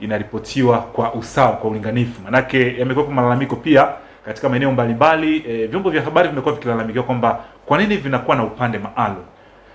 inaripotiwa kwa usawa, kwa ulinganifu. Manake yamekuwa malalamiko pia katika maeneo mbalimbali. E, vyombo vya habari vimekuwa vikilalamikiwa kwamba kwa nini vinakuwa na upande maalum.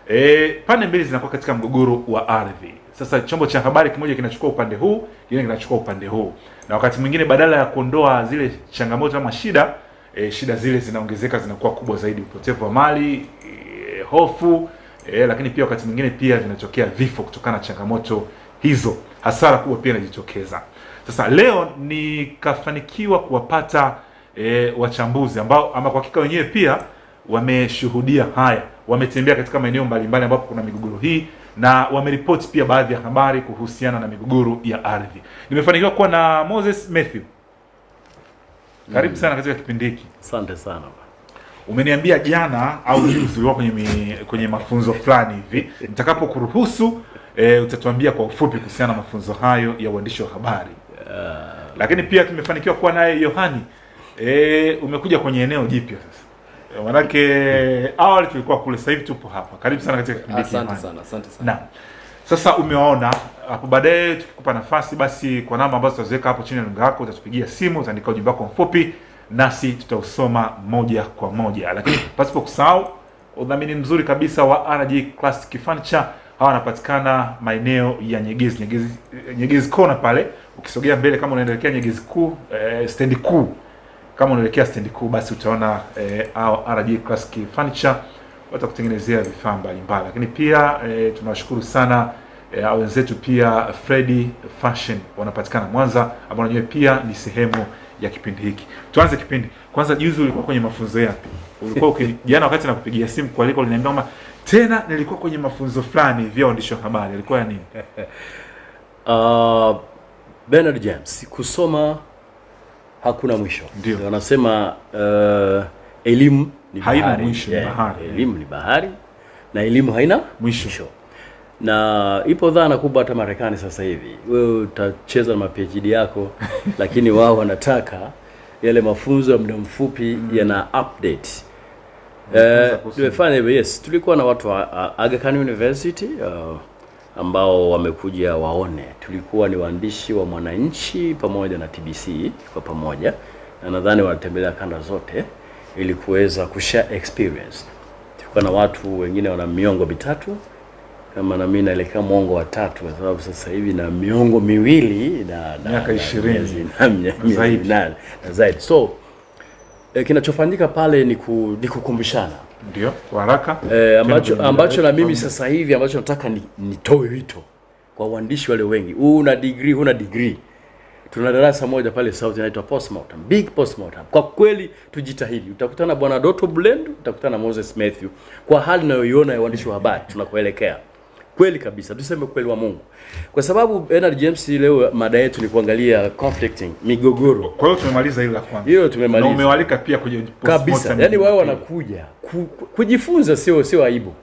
E, pande mbili zinakuwa katika mgogoro wa ardhi. Sasa chombo cha habari kimoja kinachukua upande huu, kingine kinachukua upande huu, na wakati mwingine badala ya kuondoa zile changamoto ama shida e, shida zile zinaongezeka, zinakuwa kubwa zaidi, upotevu wa mali e, hofu e, lakini pia wakati mwingine pia vinatokea vifo kutokana na changamoto hizo, hasara kubwa pia inajitokeza. Sasa leo nikafanikiwa kuwapata e, wachambuzi ambao ama kwa hakika wenyewe pia wameshuhudia haya, wametembea katika maeneo mbalimbali ambapo kuna migogoro hii na wameripoti pia baadhi ya habari kuhusiana na migogoro ya ardhi. Nimefanikiwa kuwa na Moses Matthew, karibu sana katika kipindi hiki. Asante sana. Umeniambia jana au juzi ulikuwa kwenye mi, kwenye mafunzo fulani hivi. Nitakapokuruhusu e, utatuambia kwa ufupi kuhusiana na mafunzo hayo ya uandishi wa habari. yeah. Lakini pia tumefanikiwa kuwa naye Yohani. E, umekuja kwenye eneo jipya sasa. E, Manake awali tulikuwa kule, sasa hivi tupo hapa. Karibu sana katika kipindi hiki. Asante sana, asante sana. Naam. Sasa umewaona hapo, baadaye tukikupa nafasi, basi kwa namba ambazo tutaziweka hapo chini ya lunga yako, utatupigia simu, utaandika ujumbe wako mfupi, nasi tutausoma moja kwa moja. Lakini pasipo kusahau udhamini mzuri kabisa wa RG Classic Furniture, hawa wanapatikana maeneo ya Nyegezi, Nyegezi, Nyegezi kona pale. Ukisogea mbele kama unaelekea Nyegezi kuu, eh, stendi kuu kama unaelekea stendi kuu basi utaona eh, au RG Classic Furniture watakutengenezea vifaa mbalimbali, lakini pia eh, tunawashukuru sana eh, wenzetu pia Freddy Fashion wanapatikana Mwanza, ambao wenyewe pia ni sehemu ya kipindi hiki. Tuanze kipindi kwanza. Juzi ulikuwa kwenye mafunzo yapi? Ulikuwa jana wakati nakupigia simu kwa liko uliniambia kwamba tena nilikuwa kwenye mafunzo fulani vya waandishi wa habari, alikuwa ya nini? Uh, Bernard James, kusoma hakuna mwisho. Ndio. Wanasema uh, elimu ni Haina bahari. mwisho, ni bahari. Elimu ni bahari na elimu haina Mwisho. mwisho. Na ipo dhana kubwa hata Marekani sasa hivi, wewe utacheza na maPhD yako lakini wao wanataka yale mafunzo ya muda mfupi mm. yana update Eh, tumefanya hivyo yes. Tulikuwa na watu wa uh, Aga Khan University uh, ambao wamekuja waone. Tulikuwa ni waandishi wa Mwananchi pamoja na TBC kwa pamoja, na nadhani walitembelea kanda zote ili kuweza kushare experience. Tulikuwa na watu wengine wana miongo mitatu kama na mimi naelekea mwongo wa tatu, kwa sababu sasa hivi na miongo miwili na na- Miaka 20 na zaidi. na zaidi so eh, kinachofanyika pale ni, ku, ni kukumbushana Ndio, waraka haraka eh, ambacho, ambacho na mimi sasa hivi ambacho nataka ni, nitoe wito kwa waandishi wale wengi, una degree, huna degree. Tuna darasa moja pale South inaitwa postmortem, big postmortem. Kwa kweli tujitahidi, utakutana bwana Doto Blend, utakutana Moses Matthew kwa hali nayoiona ya uandishi wa habari tunakoelekea. Kweli kabisa, tuseme kweli wa Mungu, kwa sababu Bernard James, leo mada yetu ni kuangalia conflicting, migogoro Kwa hiyo tumemaliza hilo la kwanza. Hilo tumemaliza. Na umewalika pia kwenye kabisa, yani wao wanakuja ku, ku, kujifunza, sio sio aibu.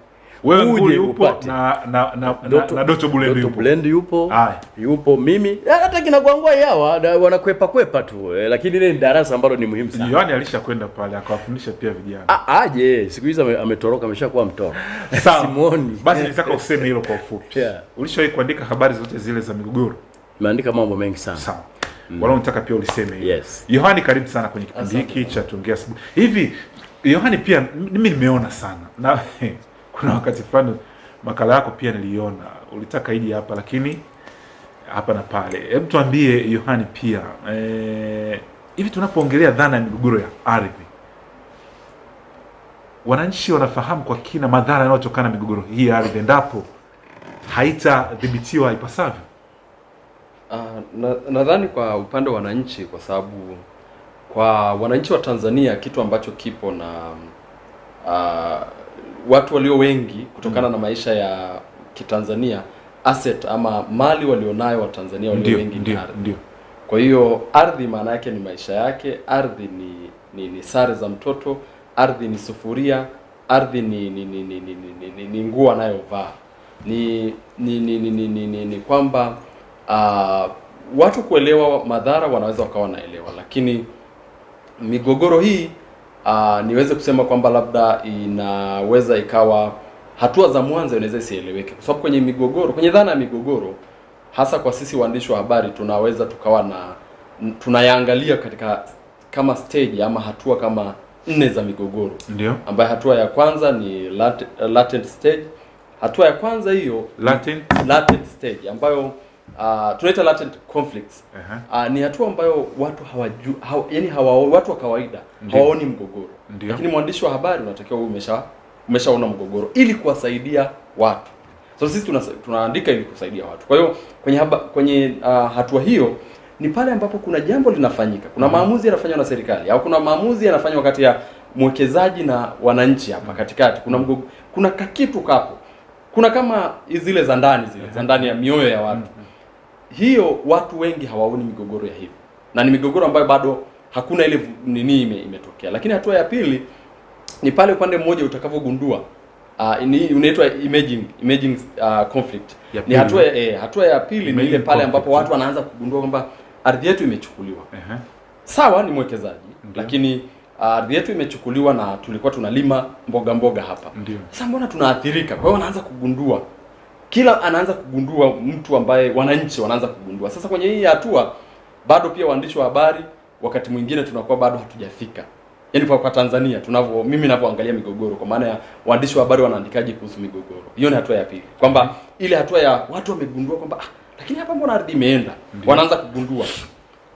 Wewe Uje yupo na na na, Doto- na, Doto Blend Doto yupo. Blend yupo Hai. yupo mimi Eh, hata kina Gwangwa yawa wanakwepa kwepa tu eh, lakini ile ni darasa ambalo ni muhimu sana. Yohani alishakwenda pale akawafundisha pia vijana. Ah, Aje siku hizi ametoroka, ameshakuwa mtoro. Simoni Basi nitaka useme hilo kwa ufupi. Yeah. Ulishawahi kuandika habari zote zile za migogoro? Nimeandika mambo mengi sana. Sawa. Wala unataka pia uliseme hiyo. Yes. Yohani karibu sana kwenye kipindi hiki cha tuongea asubuhi. Hivi Yohani pia mimi nimeona sana. Na kuna wakati fulani makala yako pia niliona. Ulitaka iji hapa lakini hapa na pale. Hebu tuambie Yohani pia hivi hivi tunapoongelea dhana ya migogoro ya ardhi wananchi wanafahamu kwa kina madhara yanayotokana na migogoro hii ya ardhi endapo haitadhibitiwa ipasavyo? Uh, nadhani na- kwa upande wa wananchi, kwa sababu kwa wananchi wa Tanzania kitu ambacho kipo na ah, watu walio wengi kutokana na maisha ya Kitanzania asset ama mali walionayo Watanzania walio ndiyo, wengi ni ndio, ardhi. ndio. Kwa hiyo ardhi maana yake ni maisha yake, ardhi ni ni, ni sare za mtoto, ardhi ni sufuria, ardhi ni ni ni ni, ni, ni, ni, ni nguo anayovaa. Ni ni ni ni, ni, ni, ni, ni kwamba uh, watu kuelewa madhara wanaweza wakawa wanaelewa, lakini migogoro hii uh, niweze kusema kwamba labda inaweza ikawa hatua za mwanzo inaweza isieleweke, kwa sababu kwenye migogoro, kwenye dhana ya migogoro hasa kwa sisi waandishi wa habari tunaweza tukawa na tunayaangalia katika kama stage ama hatua kama nne za migogoro Ndio. ambayo hatua ya kwanza ni latent, latent stage. Hatua ya kwanza hiyo latent, latent stage ambayo uh, tunaita latent conflicts. uh-huh. Uh, ni hatua ambayo watu hawaju haw, yani hawa, watu wa kawaida hawaoni mgogoro, Ndiyo. lakini mwandishi wa habari unatakiwa umesha umeshaona mgogoro ili kuwasaidia watu. So sisi tuna, tunaandika ili kusaidia watu. Kwa hiyo kwenye haba, kwenye uh, hatua hiyo ni pale ambapo kuna jambo linafanyika, kuna maamuzi yanafanywa na serikali au kuna maamuzi yanafanywa kati ya mwekezaji na wananchi hapa katikati, kuna mgogo, kuna kakitu kapo, kuna kama zile za ndani zile za ndani ya mioyo ya watu hiyo watu wengi hawaoni migogoro ya hivi. Na ni migogoro ambayo bado hakuna ile nini ime, imetokea. Lakini hatua ya pili ni pale upande mmoja utakavyogundua uh, unaitwa imaging imaging uh, conflict. Ya ni hatua ya, eh, hatua ya pili ni ile pale ambapo watu wanaanza kugundua kwamba ardhi yetu imechukuliwa. Uh -huh. sawa ni mwekezaji okay. lakini uh, ardhi yetu imechukuliwa na tulikuwa tunalima mboga mboga hapa. Ndio. sasa mbona tunaathirika? Kwa hiyo wanaanza kugundua kila anaanza kugundua mtu ambaye wananchi wanaanza kugundua. Sasa kwenye hii hatua bado pia waandishi wa habari wakati mwingine tunakuwa bado hatujafika. Yaani kwa, kwa Tanzania tunavyo mimi ninavyoangalia migogoro kwa maana ya waandishi wa habari wanaandikaje kuhusu migogoro. Hiyo ni hatua ya pili. Kwamba ile hatua ya watu wamegundua kwamba ah, lakini hapa mbona ardhi imeenda? Wanaanza kugundua.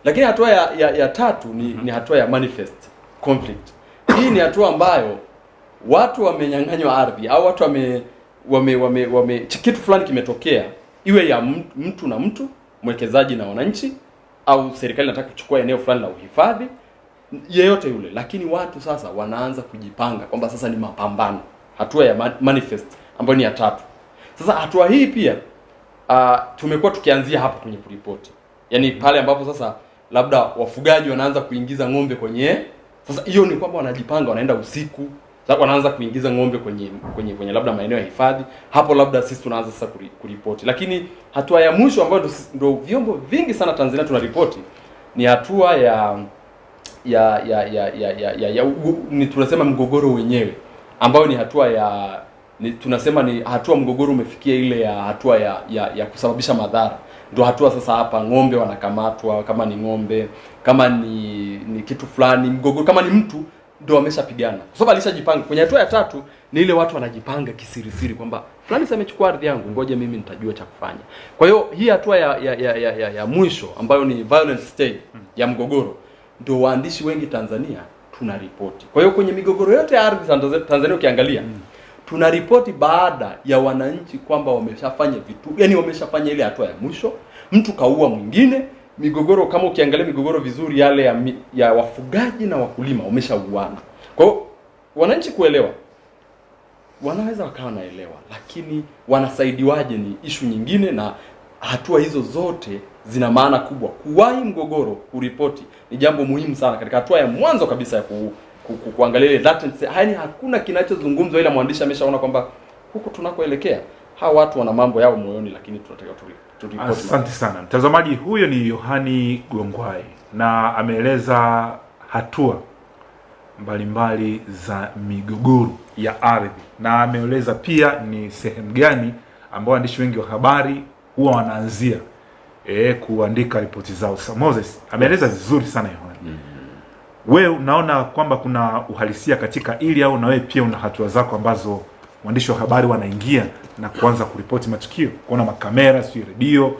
Lakini hatua ya, ya, ya tatu ni, mm -hmm. ni hatua ya manifest conflict. Hii ni hatua ambayo watu wamenyang'anywa ardhi au watu wame wame, wame, wame kitu fulani kimetokea iwe ya mtu, na mtu mwekezaji na wananchi au serikali inataka kuchukua eneo fulani la uhifadhi yeyote yule. Lakini watu sasa wanaanza kujipanga kwamba sasa ni mapambano. Hatua ya manifest ambayo ni ya tatu. Sasa hatua hii pia uh, tumekuwa tukianzia hapa kwenye kuripoti. Yaani pale ambapo sasa labda wafugaji wanaanza kuingiza ng'ombe kwenye sasa hiyo ni kwamba wanajipanga wanaenda usiku sasa wanaanza kuingiza ng'ombe kwenye kwenye kwenye labda maeneo ya hifadhi. Hapo labda sisi tunaanza sasa kuripoti. Lakini hatua ya mwisho ambayo ndo vyombo vingi sana Tanzania tunaripoti ni hatua ya ya ya ya ya ya, ya, ya ni tunasema mgogoro wenyewe ambayo ni hatua ya ni, tunasema ni hatua mgogoro umefikia ile ya hatua ya ya, ya kusababisha madhara. Ndio hatua sasa hapa ng'ombe wanakamatwa kama ni ng'ombe kama ni ni kitu fulani mgogoro kama ni mtu ndio wameshapigana kwa sababu alishajipanga kwenye hatua ya tatu ni ile watu wanajipanga kisirisiri kwamba fulani amechukua ardhi yangu ngoja mimi nitajua cha kufanya kwa hiyo hii hatua ya ya, ya, ya, ya, ya mwisho ambayo ni violent stage ya mgogoro ndio waandishi wengi Tanzania tuna ripoti. Kwa hiyo kwenye migogoro yote ya ardhi Tanzania, ukiangalia mm. tuna ripoti baada ya wananchi kwamba wameshafanya vitu, yani wameshafanya ile hatua ya mwisho, mtu kaua mwingine. Migogoro kama ukiangalia migogoro vizuri, yale ya, ya wafugaji na wakulima wameshauana. Kwa hiyo wananchi kuelewa wanaweza wakawa naelewa, lakini wanasaidiwaje ni ishu nyingine, na hatua hizo zote zina maana kubwa. Kuwahi mgogoro, kuripoti ni jambo muhimu sana katika hatua ya mwanzo kabisa ya ku, ku, ku, kuangalia ile. Yaani hakuna kinachozungumzwa, ila mwandishi ameshaona kwamba huku tunakoelekea hawa watu wana mambo yao moyoni, lakini tunataka turipoti. Asante sana mtazamaji. Huyo ni Yohani Gongwai na ameeleza hatua mbalimbali za migogoro ya ardhi, na ameeleza pia ni sehemu gani ambao waandishi wengi wa habari huwa wanaanzia e, kuandika ripoti zao. Sa Moses ameeleza vizuri sana Yohani. mm -hmm. Wewe unaona kwamba kuna uhalisia katika ili au na wewe pia una hatua zako ambazo waandishi wa habari wanaingia na kuanza kuripoti matukio, kuona makamera, sio redio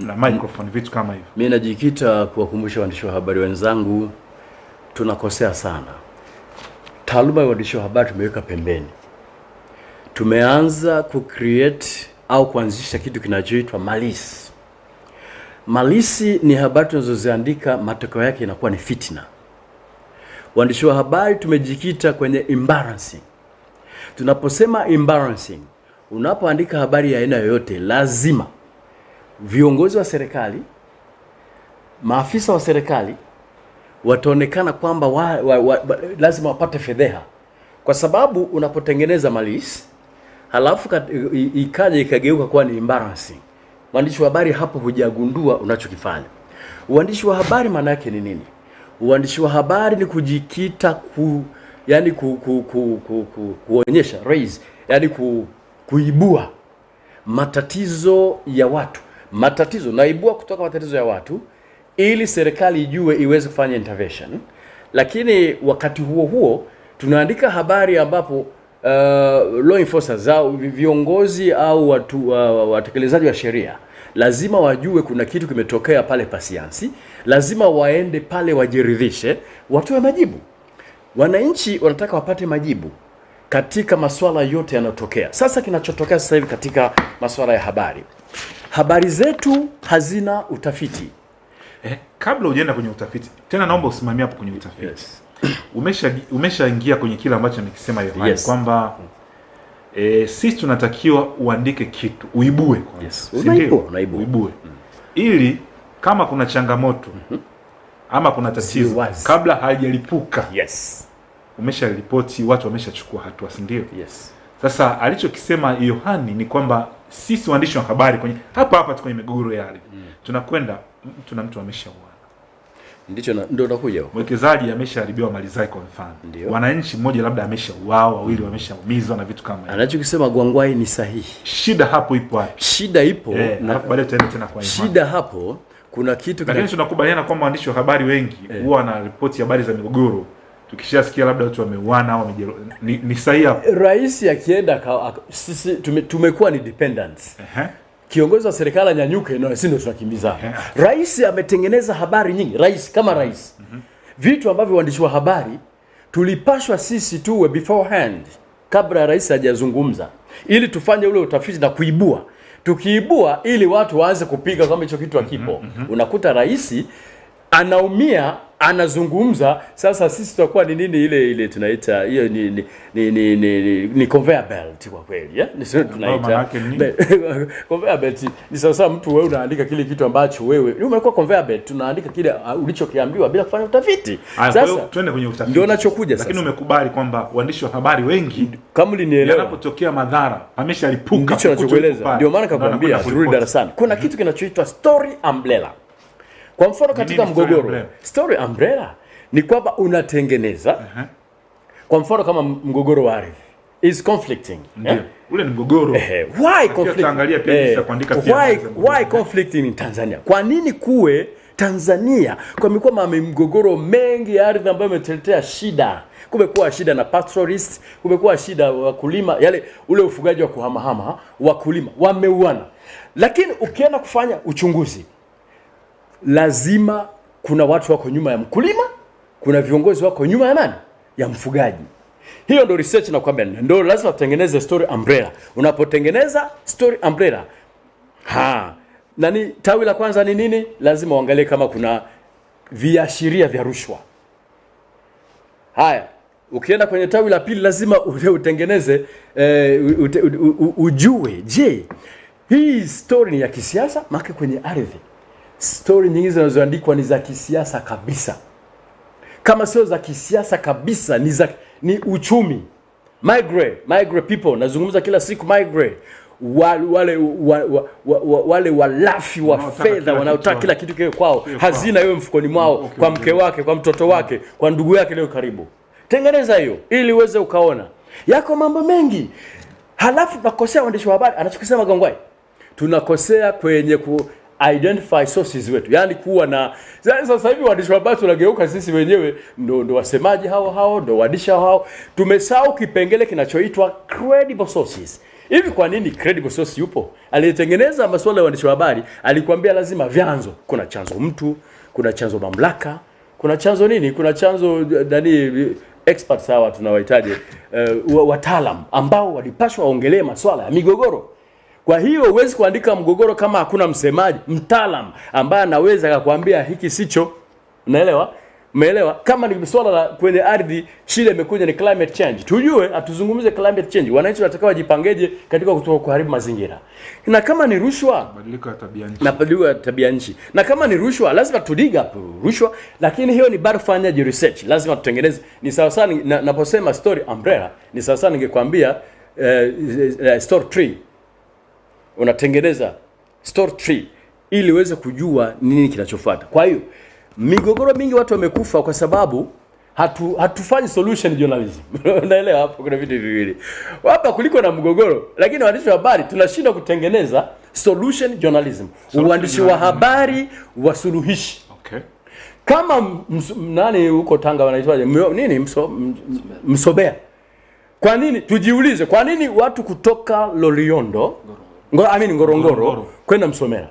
na microphone, vitu kama hivyo? Mimi najikita kuwakumbusha waandishi wa habari wenzangu, tunakosea sana. Taaluma ya waandishi wa habari tumeweka pembeni, tumeanza kucreate au kuanzisha kitu kinachoitwa malisi. Malisi ni habari tunazoziandika, matokeo yake inakuwa ni fitna. Waandishi wa habari tumejikita kwenye embarrassing. Tunaposema embarrassing, unapoandika habari ya aina yoyote, lazima viongozi wa serikali, maafisa wa serikali wataonekana kwamba wa, wa, wa, lazima wapate fedheha, kwa sababu unapotengeneza malisi halafu ikaja ikageuka kuwa ni embarrassing, mwandishi wa habari hapo hujagundua unachokifanya. Uandishi wa habari maana yake ni nini? Uandishi wa habari ni kujikita ku, yani ku, ku, ku, ku, ku, kuonyesha raise, yani ku, kuibua matatizo ya watu, matatizo, naibua kutoka matatizo ya watu ili serikali ijue iweze kufanya intervention, lakini wakati huo huo tunaandika habari ambapo uh, law enforcers au viongozi au watu uh, watekelezaji wa sheria lazima wajue kuna kitu kimetokea pale pasiansi, lazima waende pale wajiridhishe, watoe majibu. Wananchi wanataka wapate majibu katika masuala yote yanayotokea. Sasa kinachotokea sasa hivi katika masuala ya habari, habari zetu hazina utafiti. Eh, kabla hujaenda kwenye utafiti tena, naomba usimamie hapo kwenye utafiti. Yes. Umesha umeshaingia kwenye kile ambacho amekisema Yohani Yes. kwamba eh, sisi tunatakiwa uandike kitu uibue, Yes. Unaibua, unaibua. uibue Mm. ili kama kuna changamoto ama kuna tatizo kabla halijalipuka Yes. umesharipoti, watu wameshachukua hatua, si ndio? Yes. Sasa alichokisema Yohani ni kwamba sisi waandishi wa habari kwenye hapa hapa tu kwenye migogoro ya ardhi tunakwenda mtu na mtu ameshauana, Ndicho na- ndio nakuja mwekezaji ameshaharibiwa mali zake, kwa mfano wananchi mmoja labda ameshauawa, wawili wameshaumizwa na vitu kama hivyo. Anachokisema Gwangwai ni sahihi. Shida hapo ipo wapi? Shida ipo Eh, na baadaye tutaenda tena kwa Imani. shida hapo kuna kitu Lakini kina, tunakubaliana kwamba waandishi wa habari wengi huwa wanaripoti habari za migogoro, tukishasikia labda watu wameuana au wamejero... ni, ni sahihi hapo. rais akienda sisi tume, tumekuwa ni dependents. -huh. Kiongozi wa serikali anyanyuke na sisi ndio tunakimbiza. Uh -huh. Rais ametengeneza habari nyingi, rais kama rais. Vitu ambavyo waandishi wa habari tulipashwa sisi tuwe beforehand kabla rais hajazungumza ili tufanye ule utafiti na kuibua. Tukiibua ili watu waanze kupiga kama hicho kitu hakipo. Unakuta rais anaumia anazungumza. Sasa sisi tutakuwa ni nini ile ile tunaita hiyo ni ni ni ni, ni, ni, ni conveyor belt kwa kweli eh? Ni sio tunaita. conveyor belt ni sasa mtu wewe unaandika kile kitu ambacho wewe ni umekuwa conveyor belt tunaandika kile uh, ulichokiambiwa bila kufanya utafiti. Sasa kwa sasa twende kwenye utafiti. ndio nachokuja Lakini umekubali kwamba waandishi wa habari wengi kama ulinielewa. yanapotokea madhara ameshalipuka, ndicho nachokueleza ndio maana kakwambia turudi darasani. Kuna kitu kinachoitwa story umbrella kwa mfano katika nini story mgogoro umbrella? story umbrella ni kwamba unatengeneza uh -huh. kwa mfano kama mgogoro wa ardhi is conflicting eh? Ule ni mgogoro. Eh, why conflict? tutaangalia pia eh, kuandika pia why, mgogoro. why conflict in Tanzania? Kwa nini kuwe Tanzania kumekuwa mame mgogoro mengi ya ardhi ambayo imetetea shida? Kumekuwa shida na pastoralist, kumekuwa shida wakulima, yale ule ufugaji wa kuhamahama, wakulima wameuana. Lakini ukienda kufanya uchunguzi, lazima kuna watu wako nyuma ya mkulima, kuna viongozi wako nyuma ya nani? Ya mfugaji. Hiyo ndo research nakwambia, ndo lazima tutengeneze story umbrella. Unapotengeneza story umbrella, ha nani, tawi la kwanza ni nini? Lazima uangalie kama kuna viashiria vya rushwa. Haya, ukienda kwenye tawi la pili lazima ute- utengeneze eh, ute, ujue, je, hii story ni ya kisiasa? Maana kwenye ardhi story nyingi zinazoandikwa ni za kisiasa kabisa. Kama sio za kisiasa kabisa ni za ni uchumi. Migrate migrate people nazungumza kila siku migrate. Wale wale wa, wa, wa, wa, wale walafi wa fedha wanaotaka kila kitu kiwe kwao. Hazina iwe mfukoni mwao Okay, kwa mke wake kwa mtoto wake kwa ndugu yake leo karibu. Tengeneza hiyo ili uweze ukaona. Yako mambo mengi. Halafu tunakosea waandishi wa habari. Anachokisema gongwai. Tunakosea kwenye ku identify sources wetu. Yani kuwa na sasa sasa hivi waandishi wa habari tunageuka sisi wenyewe ndo, ndo wasemaji hao hao ndo waandishi hao hao. Tumesahau kipengele kinachoitwa credible sources. Hivi kwa nini credible source yupo? Aliyetengeneza masuala ya waandishi wa habari alikwambia lazima vyanzo. Kuna chanzo mtu kuna chanzo mamlaka kuna chanzo nini? Kuna chanzo nani experts hawa tunawahitaji uh, wataalam ambao walipaswa waongelee masuala ya migogoro kwa hiyo huwezi kuandika mgogoro kama hakuna msemaji mtaalam ambaye anaweza akakwambia hiki sicho. Unaelewa? Umeelewa? Kama ni swala la kwenye ardhi, shida imekuja ni climate change. Tujue atuzungumze climate change. Wananchi wanataka wajipangeje katika kutoka kuharibu mazingira. Na kama ni rushwa, Mabadiliko ya tabia nchi. na mabadiliko ya tabia nchi. Na kama ni rushwa, lazima tudiga rushwa, lakini hiyo ni bado fanya research. Lazima tutengeneze. Ni sawa sana na- naposema story umbrella, ni sawa sana ningekwambia eh, uh, story tree unatengeneza store tree ili uweze kujua nini kinachofuata. Kwa hiyo migogoro mingi watu wamekufa kwa sababu hatu hatufanyi solution journalism. Unaelewa hapo kuna vitu viwili. Hapa kuliko na mgogoro, lakini waandishi wa habari tunashindwa kutengeneza solution journalism, Solution uandishi wa habari wasuluhishi. Okay. kama nani huko Tanga wanaitwaje nini mso, msobea. Kwa nini tujiulize, kwa nini watu kutoka Loliondo Ngoro, I mean Ngorongoro Ngorongoro. kwenda Msomera?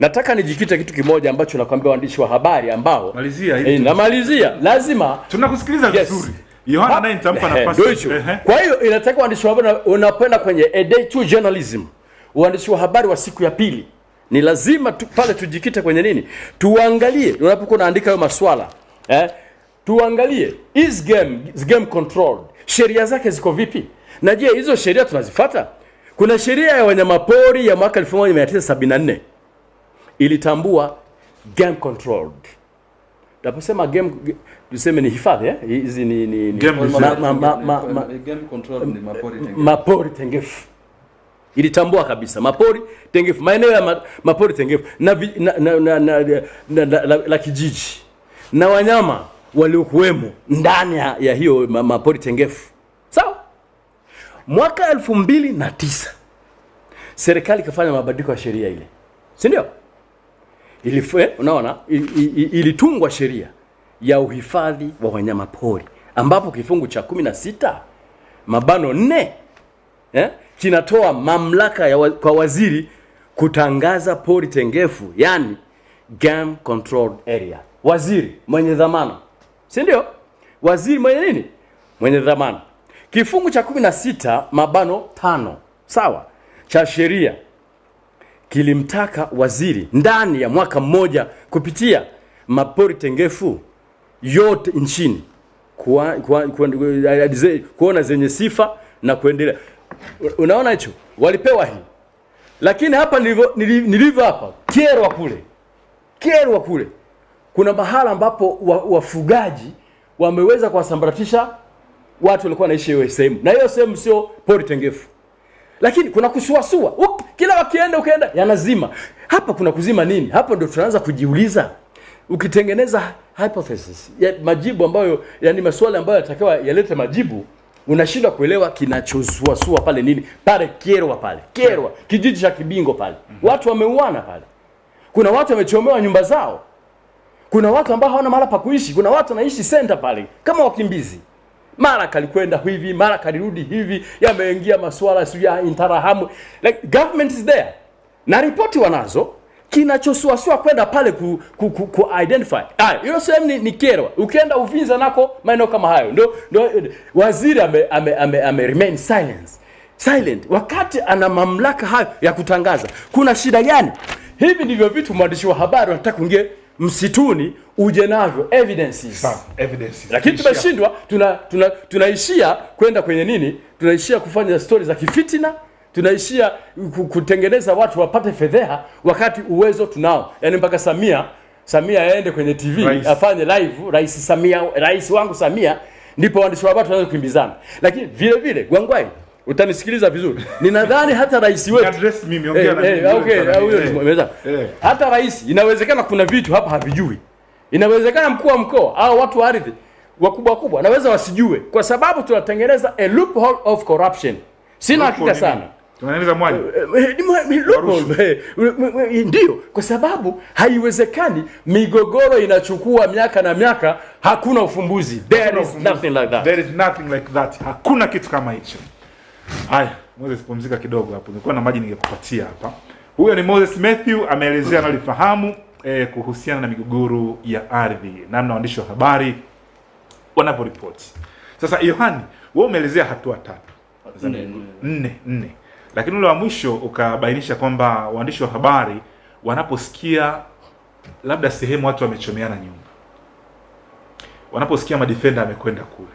Nataka nijikite kitu kimoja ambacho nakwambia waandishi wa habari ambao Malizia ili eh, namalizia lazima Tunakusikiliza Yes. vizuri. Yohana naye nitampa Ehe, nafasi. ndio hicho. Ehe. Kwa hiyo inataka waandishi wa habari unapenda kwenye a day two journalism, uandishi wa habari wa siku ya pili, ni lazima tu, pale tujikite kwenye nini, tuangalie unapokuwa unaandika hayo maswala eh, tuangalie is game is game controlled, sheria zake ziko vipi, na je hizo sheria tunazifuata? Kuna sheria ya wanyamapori ya mwaka 1974 ilitambua game controlled. Tunaposema game, tuseme ni hifadhi eh? hizi ni, ni, ni Game ma, ma, ma, ma, ma, Game controlled ni mapori tengefu. mapori tengefu ilitambua kabisa mapori tengefu maeneo ya ma, mapori tengefu na, na, na, na, na, na, na, la, la kijiji na wanyama waliokuwemo ndani ya, hiyo mapori tengefu mwaka elfu mbili na tisa serikali ikafanya mabadiliko ya sheria ile. Si ndio? Eh, unaona? Ili- ili- ilitungwa sheria ya uhifadhi wa wanyama pori ambapo kifungu cha kumi na sita mabano nne eh, kinatoa mamlaka ya wa, kwa waziri kutangaza pori tengefu yani game controlled area. Waziri mwenye dhamana. Si ndio? Waziri mwenye nini? Mwenye dhamana kifungu cha 16 mabano tano. Sawa. Cha sheria. Kilimtaka waziri ndani ya mwaka mmoja kupitia mapori tengefu yote nchini kuwa, kuwa, kuwa, kuwa, kuona zenye sifa na kuendelea. Unaona hicho, walipewa hii, lakini hapa nilivyo nili- nilivyo hapa Kyerwa kule, Kyerwa kule. Kuna mahala ambapo wafugaji wa- wameweza kuwasambaratisha watu walikuwa wanaishi hiyo sehemu, na hiyo sehemu sio pori tengefu. Lakini kuna kusuasua. Up, kila wakienda ukienda yanazima. Hapa kuna kuzima nini? Hapo ndio tunaanza kujiuliza. Ukitengeneza hypothesis ya majibu ambayo yani maswali ambayo yatakiwa yalete majibu unashindwa kuelewa kinachosuasua pale nini? Pale Kyerwa pale. Kyerwa kijiji cha Kibingo pale. Watu wameuana pale. Kuna watu wamechomewa nyumba zao. Kuna watu ambao hawana mahala pa kuishi. Kuna watu wanaishi center pale. Kama wakimbizi mara kalikwenda hivi mara kalirudi hivi yameingia masuala sio ya intarahamu. like government is there. Na ripoti wanazo kinachosuasua kwenda pale ku, ku, ku, ku identify. Ah hiyo sehemu ni, ni Kyerwa ukienda Uvinza nako maeneo kama hayo. Ndio ndio waziri ame, ame, ame, ame remain silence. Silent. Wakati ana mamlaka hayo ya kutangaza kuna shida gani? Hivi ndivyo vitu mwandishi wa habari wanataka kuingia msituni uje navyo. Evidences evidences. lakini tumeshindwa tuna, tuna, tunaishia kwenda kwenye nini? Tunaishia kufanya stori za kifitina tunaishia kutengeneza watu wapate fedheha wakati uwezo tunao. Yaani mpaka samia samia aende kwenye tv Rais. afanye live rais samia rais wangu samia ndipo waandishi wa habari tunaweza kukimbizana. Lakini vile vile gwangwai utanisikiliza vizuri ninadhani hata rais wetu Address mimi, ongea na Eh, mimi, eh, okay, huyo. Eh. hata rais inawezekana kuna vitu hapa havijui inawezekana mkuu wa mkoa au watu wa ardhi wakubwa wakubwa naweza wasijue kwa sababu tunatengeneza a loophole of corruption sina hakika sana Tunaendeleza mwali. Eh. Eh, eh, ndio kwa sababu haiwezekani migogoro inachukua miaka na miaka hakuna ufumbuzi there is nothing like that There is nothing like that. Hakuna kitu kama hicho. Haya, Moses pumzika kidogo hapo. Nilikuwa na maji ningekupatia hapa. Huyo ni Moses Matthew ameelezea analifahamu eh, kuhusiana na migogoro ya ardhi, namna waandishi wa habari wanavyoripoti. Sasa Yohani, wewe umeelezea hatua tatu Nne, nne lakini ule wa mwisho ukabainisha kwamba waandishi wa habari wanaposikia labda sehemu watu wamechomeana nyumba, wanaposikia madefenda amekwenda kule,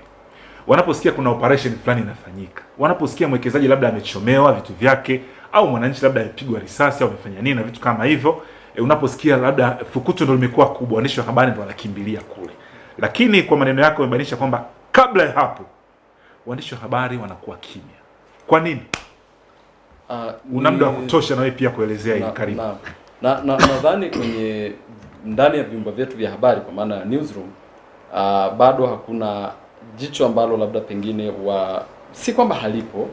wanaposikia kuna operation fulani inafanyika, wanaposikia mwekezaji labda amechomewa vitu vyake, au mwananchi labda amepigwa risasi au amefanya nini na vitu kama hivyo e, unaposikia labda fukuto ndo limekuwa kubwa, waandishi wa habari ndo wanakimbilia kule. Lakini kwa maneno yako umebainisha kwamba kabla ya hapo waandishi wa habari wanakuwa kimya. Kwa nini? Uh, Una muda wa kutosha na wewe pia kuelezea hili. na- Karibu. na- na na nadhani kwenye ndani ya vyumba vyetu vya habari kwa maana ya newsroom uh, bado hakuna jicho ambalo labda pengine wa si kwamba halipo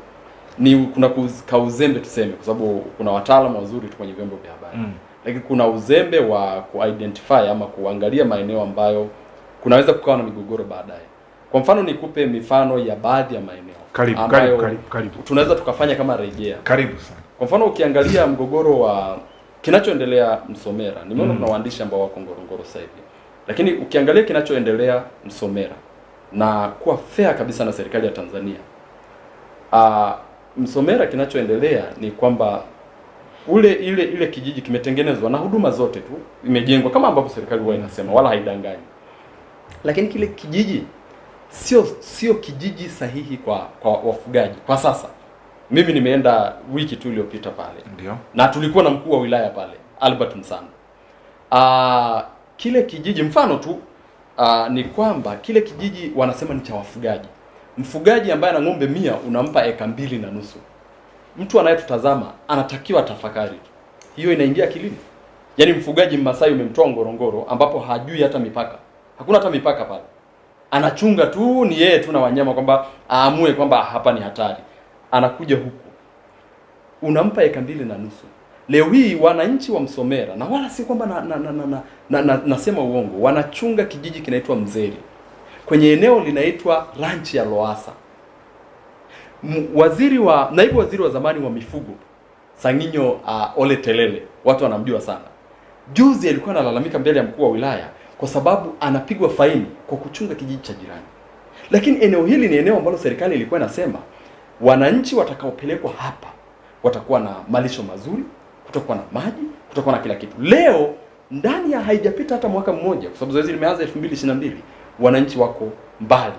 ni kuna kauzembe tuseme, kwa sababu kuna wataalamu wazuri tu kwenye vyombo vya habari Mm. lakini kuna uzembe wa kuidentify ama kuangalia maeneo ambayo kunaweza kukawa na migogoro baadaye. Kwa mfano nikupe mifano ya baadhi ya maeneo Karibu, ambayo karibu, karibu, karibu. tunaweza tukafanya kama rejea. Karibu sana. Kwa mfano ukiangalia mgogoro wa kinachoendelea Msomera, nimeona Mm. kuna waandishi ambao wako Ngorongoro sasa hivi, lakini ukiangalia kinachoendelea Msomera na kuwa fair kabisa na serikali ya Tanzania, uh, Msomera kinachoendelea ni kwamba ule ile ile kijiji kimetengenezwa na huduma zote tu imejengwa kama ambavyo serikali huwa inasema, wala haidanganyi, lakini kile kijiji sio sio kijiji sahihi kwa kwa wafugaji kwa sasa. Mimi nimeenda wiki tu iliyopita pale Ndio. na tulikuwa na mkuu wa wilaya pale Albert Msando. Ah, kile kijiji mfano tu ah, ni kwamba kile kijiji wanasema ni cha wafugaji. Mfugaji ambaye ana ng'ombe mia unampa eka mbili na nusu. Mtu anayetutazama anatakiwa tafakari, hiyo inaingia akilini? Yaani mfugaji Mmasai umemtoa Ngorongoro ambapo hajui hata mipaka, hakuna hata mipaka pale, anachunga tu, ni yeye tu na wanyama, kwamba aamue kwamba hapa ni hatari, anakuja huku unampa eka mbili na nusu. Leo hii wananchi wa Msomera na wala si kwamba na, na, na, na, na, na, na, nasema uongo, wanachunga kijiji kinaitwa Mzeri kwenye eneo linaitwa ranchi ya Loasa. Waziri wa naibu waziri wa zamani wa mifugo Sanginyo uh, Ole Telele, watu wanamjua sana. Juzi alikuwa analalamika mbele ya mkuu wa wilaya kwa sababu anapigwa faini kwa kuchunga kijiji cha jirani. Lakini eneo hili ni eneo ambalo serikali ilikuwa inasema wananchi watakaopelekwa hapa watakuwa na malisho mazuri, kutakuwa na maji, kutokuwa na kila kitu. Leo ndani ya haijapita hata mwaka mmoja, kwa sababu zoezi limeanza 2022 wananchi wako mbali,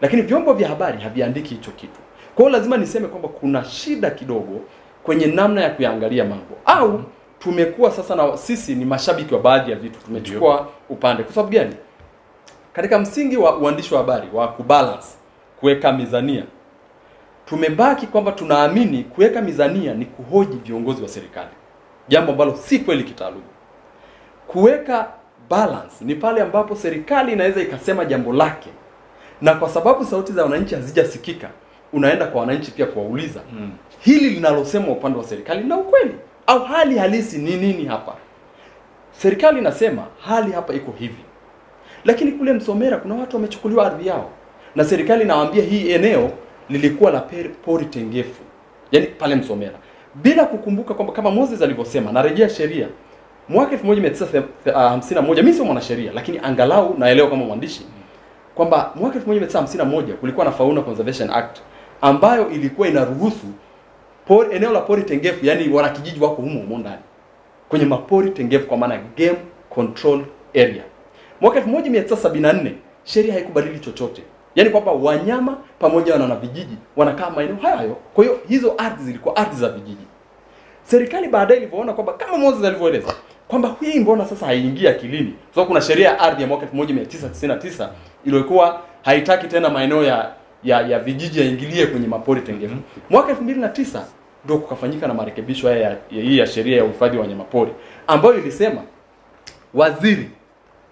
lakini vyombo vya habari haviandiki hicho kitu. Kwa hiyo lazima niseme kwamba kuna shida kidogo kwenye namna ya kuyaangalia mambo, au tumekuwa sasa na sisi ni mashabiki wa baadhi ya vitu, tumechukua upande. Kwa sababu gani? Katika msingi wa uandishi wa habari wa kubalance, kuweka mizania tumebaki kwamba tunaamini kuweka mizania ni kuhoji viongozi wa serikali, jambo ambalo si kweli kitaaluma. Kuweka balance ni pale ambapo serikali inaweza ikasema jambo lake, na kwa sababu sauti za wananchi hazijasikika, unaenda kwa wananchi pia kuwauliza Mm. hili linalosemwa upande wa serikali na ukweli au hali halisi ni nini hapa. Serikali inasema hali hapa iko hivi, lakini kule Msomera kuna watu wamechukuliwa ardhi yao na serikali inawaambia hii eneo lilikuwa la pori tengefu, yani pale Msomera, bila kukumbuka kwamba kama Moses alivyosema, narejea sheria mwaka 1951 mimi sio mwanasheria, lakini angalau naelewa kama mwandishi kwamba mwaka 1951 kulikuwa na Fauna Conservation Act ambayo ilikuwa inaruhusu pori, eneo la pori tengefu, yani wanakijiji wako humo humo ndani kwenye mapori tengefu, kwa maana game control area. Mwaka 1974 sheria haikubadili chochote, yaani kwamba wanyama pamoja na vijiji wanakaa maeneo hayo hayo. Kwa hiyo hizo ardhi zilikuwa ardhi za vijiji. Serikali baadaye ilivyoona kwamba kama Moses alivyoeleza kwamba hii mbona sasa haiingii akilini, kwa sababu kuna sheria ya ardhi ya mwaka 1999 iliyokuwa haitaki tena maeneo ya ya, ya vijiji yaingilie kwenye mapori tengefu. Mwaka 2009 ndio kukafanyika na marekebisho haya ya, ya, hii ya sheria ya uhifadhi wa wanyamapori ambayo ilisema waziri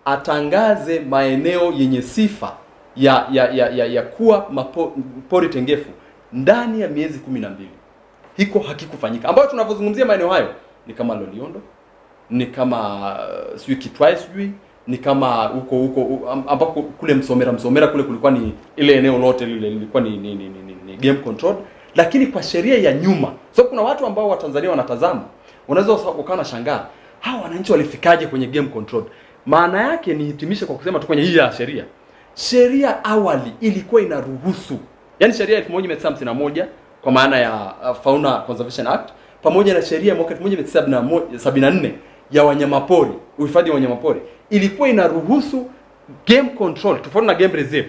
atangaze maeneo yenye sifa ya ya ya, ya, ya kuwa mapo, pori tengefu ndani ya miezi kumi na mbili. Hiko hakikufanyika, ambayo tunavyozungumzia maeneo hayo ni kama Loliondo, ni kama uh, sijui Kitwai, sijui ni kama huko huko hu- am- ambapo kule Msomera Msomera kule kulikuwa ni ile eneo lote lile lilikuwa ni, ni, ni, ni, ni, game control, lakini kwa sheria ya nyuma. So kuna watu ambao Watanzania wanatazama, unaweza ukawa na shangaa hawa wananchi walifikaje kwenye game control. Maana yake nihitimishe kwa kusema tu kwenye hii ya sheria, sheria awali ilikuwa inaruhusu, yani sheria ya 1951 kwa maana ya uh, Fauna Conservation Act pamoja na sheria ya mwaka 1974 ya wanyamapori, uhifadhi wa wanyamapori ilikuwa inaruhusu game control tofauti na game reserve.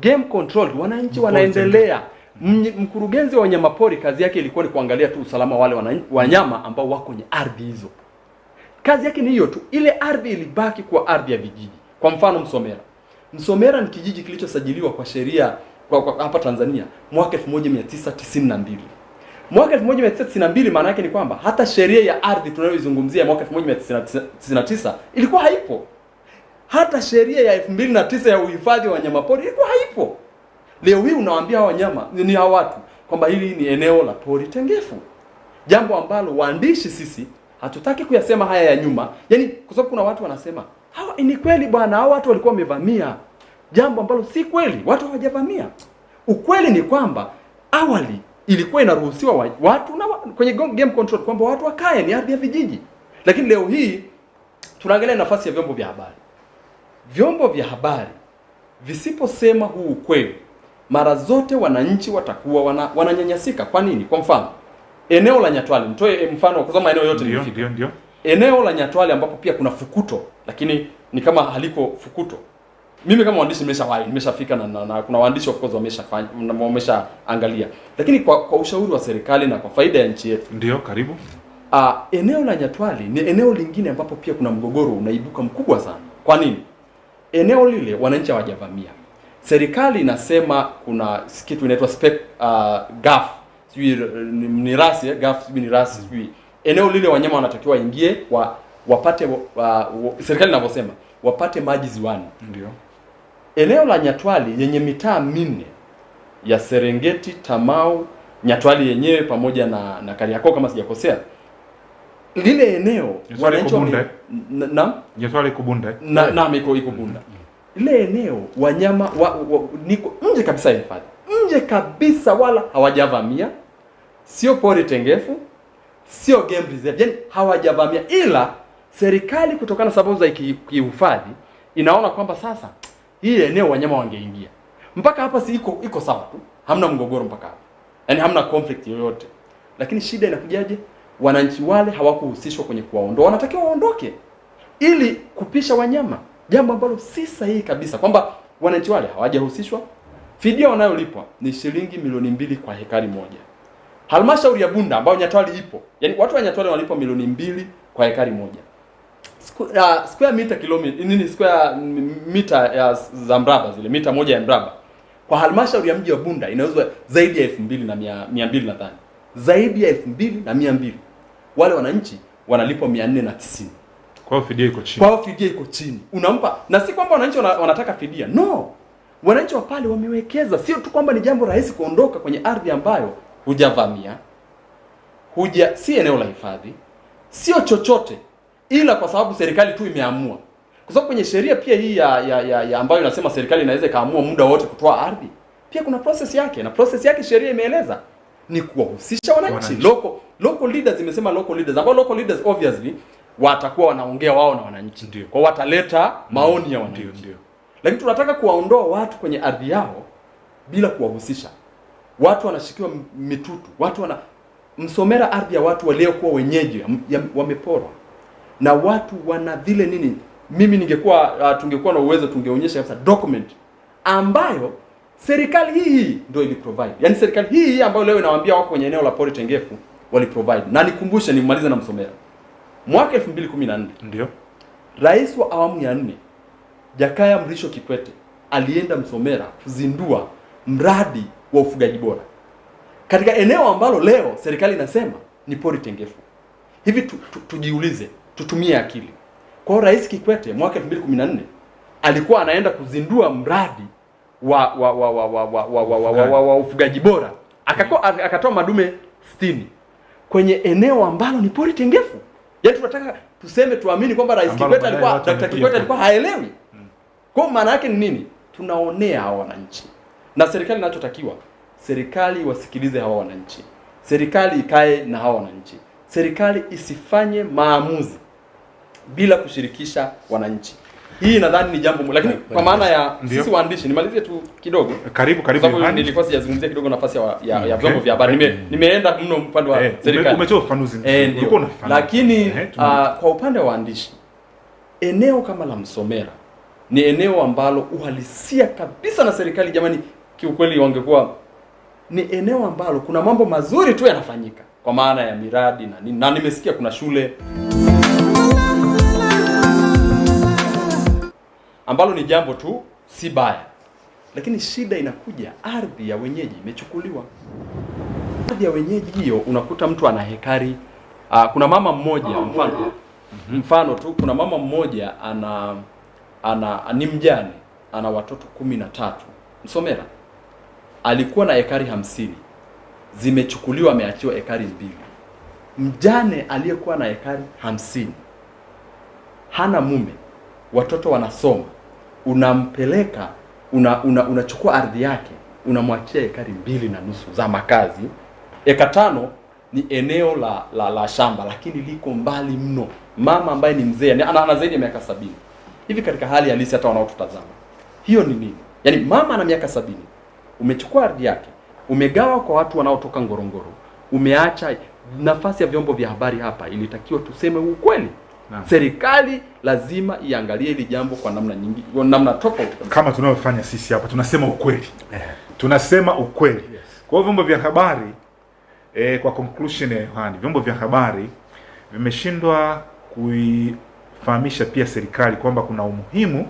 Game control, wananchi wanaendelea. Mkurugenzi wa wanyamapori kazi yake ilikuwa ni kuangalia tu usalama wale wanyama ambao wako kwenye ardhi hizo. Kazi yake ni hiyo tu. Ile ardhi ilibaki kwa ardhi ya vijiji. Kwa mfano Msomera. Msomera ni kijiji kilichosajiliwa kwa sheria kwa, kwa hapa Tanzania mwaka 1992. Mwaka 1992 maana yake ni kwamba hata sheria ya ardhi tunayoizungumzia mwaka 1999 ilikuwa haipo. Hata sheria ya 2009 ya uhifadhi wa wanyamapori ilikuwa haipo. Leo hii unawaambia wanyama ni hawa watu kwamba hili ni eneo la pori tengefu, jambo ambalo waandishi sisi hatutaki kuyasema haya ya nyuma, yaani kwa sababu kuna watu wanasema hawa ni kweli bwana, hao watu walikuwa wamevamia, jambo ambalo si kweli, watu hawajavamia. Ukweli ni kwamba awali ilikuwa inaruhusiwa wa- watu na wa, kwenye game control kwamba watu wakae, ni ardhi ya vijiji, lakini leo hii tunaangalia nafasi ya vyombo vya habari. Vyombo vya habari visiposema huu ukweli, mara zote wananchi watakuwa wana, wananyanyasika. Kwa nini? Kwa mfano eneo la Nyatwali, nitoe mfano kwa sababu maeneo yote ndio, ndio. Eneo la Nyatwale ambapo pia kuna fukuto lakini ni kama haliko fukuto. Mimi kama mwandishi nimeshawahi nimeshafika na, na, na kuna waandishi of course wameshafanya wameshaangalia, lakini kwa, kwa ushauri wa serikali na kwa faida ya nchi yetu Ndio, karibu. uh, eneo la Nyatwale ni eneo lingine ambapo pia kuna mgogoro unaibuka mkubwa sana. Kwa nini? Eneo lile wananchi hawajavamia. Serikali inasema kuna kitu inaitwa spec uh, gaf sijui uh, ni, rasi eh, gaf sijui ni rasi sijui eneo lile wanyama wanatakiwa waingie wa, wapate wa, wa, serikali inavyosema wapate maji ziwani. Ndio. Eneo la Nyatwali yenye mitaa minne ya Serengeti, Tamau, Nyatwali yenyewe pamoja na na Kariakoo kama sijakosea, lile eneo wananchi na, Nyatwali Kubunda. na, na iko iko Bunda. Ile eneo wanyama wa, wa, niko nje kabisa ya hifadhi, nje kabisa, wala hawajavamia, sio pori tengefu, sio game reserve, yani hawajavamia, ila serikali kutokana na sababu za ki- kihifadhi inaona kwamba sasa hii eneo wanyama wangeingia. Mpaka hapa si iko iko sawa tu, hamna mgogoro mpaka hapa, yani hamna conflict yoyote, lakini shida inakujaje? Wananchi wale hawakuhusishwa kwenye kuwaondoa, wanatakiwa waondoke ili kupisha wanyama, jambo ambalo si sahihi kabisa, kwamba wananchi wale hawajahusishwa. Fidia wanayolipwa ni shilingi milioni mbili kwa hekari moja. Halmashauri ya Bunda ambayo Nyatwali ipo, yani watu wa Nyatwali walipo milioni mbili kwa hekari moja. Squ- uh, square meter kilomita nini square meter mita ya za mraba zile mita moja ya mraba. Kwa halmashauri ya mji wa Bunda inauzwa zaidi ya elfu mbili na mia, mia mbili nadhani zaidi ya elfu mbili na mia mbili. Wale wananchi wanalipwa mia nne na tisini. Kwa fidia iko chini. kwa fidia iko chini, unampa na si kwamba wananchi wana, wanataka fidia, no. Wananchi wa pale wamewekeza, sio tu kwamba ni jambo rahisi kuondoka kwenye ardhi ambayo hujavamia, huja si eneo la hifadhi, sio chochote, ila kwa sababu serikali tu imeamua. Kwa sababu kwenye sheria pia hii ya, ya, ya, ya ambayo inasema serikali inaweza ikaamua muda wote kutoa ardhi, pia kuna process yake, na process yake sheria imeeleza ni kuwahusisha wananchi. Local local leaders imesema local leaders, ambao local leaders obviously watakuwa wanaongea wao na wananchi, Ndio. kwa wataleta maoni ya wananchi ndio. lakini tunataka kuwaondoa watu kwenye ardhi yao bila kuwahusisha. Watu wanashikiwa mitutu, watu wana Msomera, ardhi ya watu waliokuwa wenyeji wameporwa, na watu wana vile nini. Mimi ningekuwa uh, tungekuwa na uwezo tungeonyesha kabisa document ambayo serikali hii hii ndio ili provide, yaani serikali hii hii ambayo leo inawaambia wako kwenye eneo la pori tengefu wali provide. Na nikumbushe, nimalize na Msomera, mwaka 2014 Ndio. Rais wa awamu ya nne Jakaya Mrisho Kikwete alienda Msomera kuzindua mradi wa ufugaji bora katika eneo ambalo leo serikali inasema ni pori tengefu. Hivi tu, tu, tujiulize, tutumie akili. Kwa hiyo Rais Kikwete mwaka 2014 alikuwa anaenda kuzindua mradi wa wa wa wa wa wa wa, wa, wa, wa, wa, wa ufugaji bora akako, akatoa madume 60 kwenye eneo ambalo ni pori tengefu. Yaani tunataka tuseme tuamini kwamba Rais Kikwete alikuwa Dr. Kikwete alikuwa haelewi. Kwa maana yake ni nini? Tunaonea wananchi, na serikali inachotakiwa, serikali wasikilize hawa wananchi, serikali ikae na hawa wananchi, serikali isifanye maamuzi bila kushirikisha wananchi. Hii nadhani ni jambo lakini kwa maana ya Ndiyo. sisi waandishi, nimalizie tu kidogo Karibu, karibu Yohani. nilikuwa sijazungumzia kidogo nafasi ya, ya, ya Okay. vyombo vya habari. Nime, nimeenda mno upande wa Eh, serikali. umetoa ufafanuzi. Eh. Lakini Eh, uh, kwa upande wa waandishi, eneo kama la Msomera ni eneo ambalo uhalisia kabisa na serikali, jamani, kiukweli wangekuwa ni eneo ambalo kuna mambo mazuri tu yanafanyika. Kwa maana ya miradi na nini, na nimesikia kuna shule. Ambalo ni jambo tu si baya, lakini shida inakuja, ardhi ya wenyeji imechukuliwa. Ardhi ya wenyeji hiyo, unakuta mtu ana hekari. Uh, kuna mama mmoja mfano. Mfano tu, kuna mama mmoja ana ana ni mjane, ana watoto kumi na tatu. Msomera, alikuwa na ekari hamsini zimechukuliwa, ameachiwa ekari mbili. Mjane aliyekuwa na ekari hamsini hana mume, watoto wanasoma, unampeleka unachukua una, una, ardhi yake unamwachia ekari mbili na nusu za makazi. Eka tano ni eneo la, la, la shamba lakini liko mbali mno. Mama ambaye ni mzee ana, ana zaidi ya miaka sabini hivi, katika hali halisi hata wanaotutazama, hiyo ni nini? Yaani mama ana miaka sabini, umechukua ardhi yake, umegawa kwa watu wanaotoka Ngorongoro, umeacha nafasi ya vyombo vya habari hapa. Ilitakiwa tuseme ukweli. Serikali lazima iangalie hili jambo kwa namna nyingi, kwa namna tofauti kama tunavyofanya sisi hapa tunasema ukweli tunasema ukweli yes. kwa vyombo vya habari eh, kwa conclusion ya Yohani vyombo vya habari vimeshindwa kuifahamisha pia serikali kwamba kuna umuhimu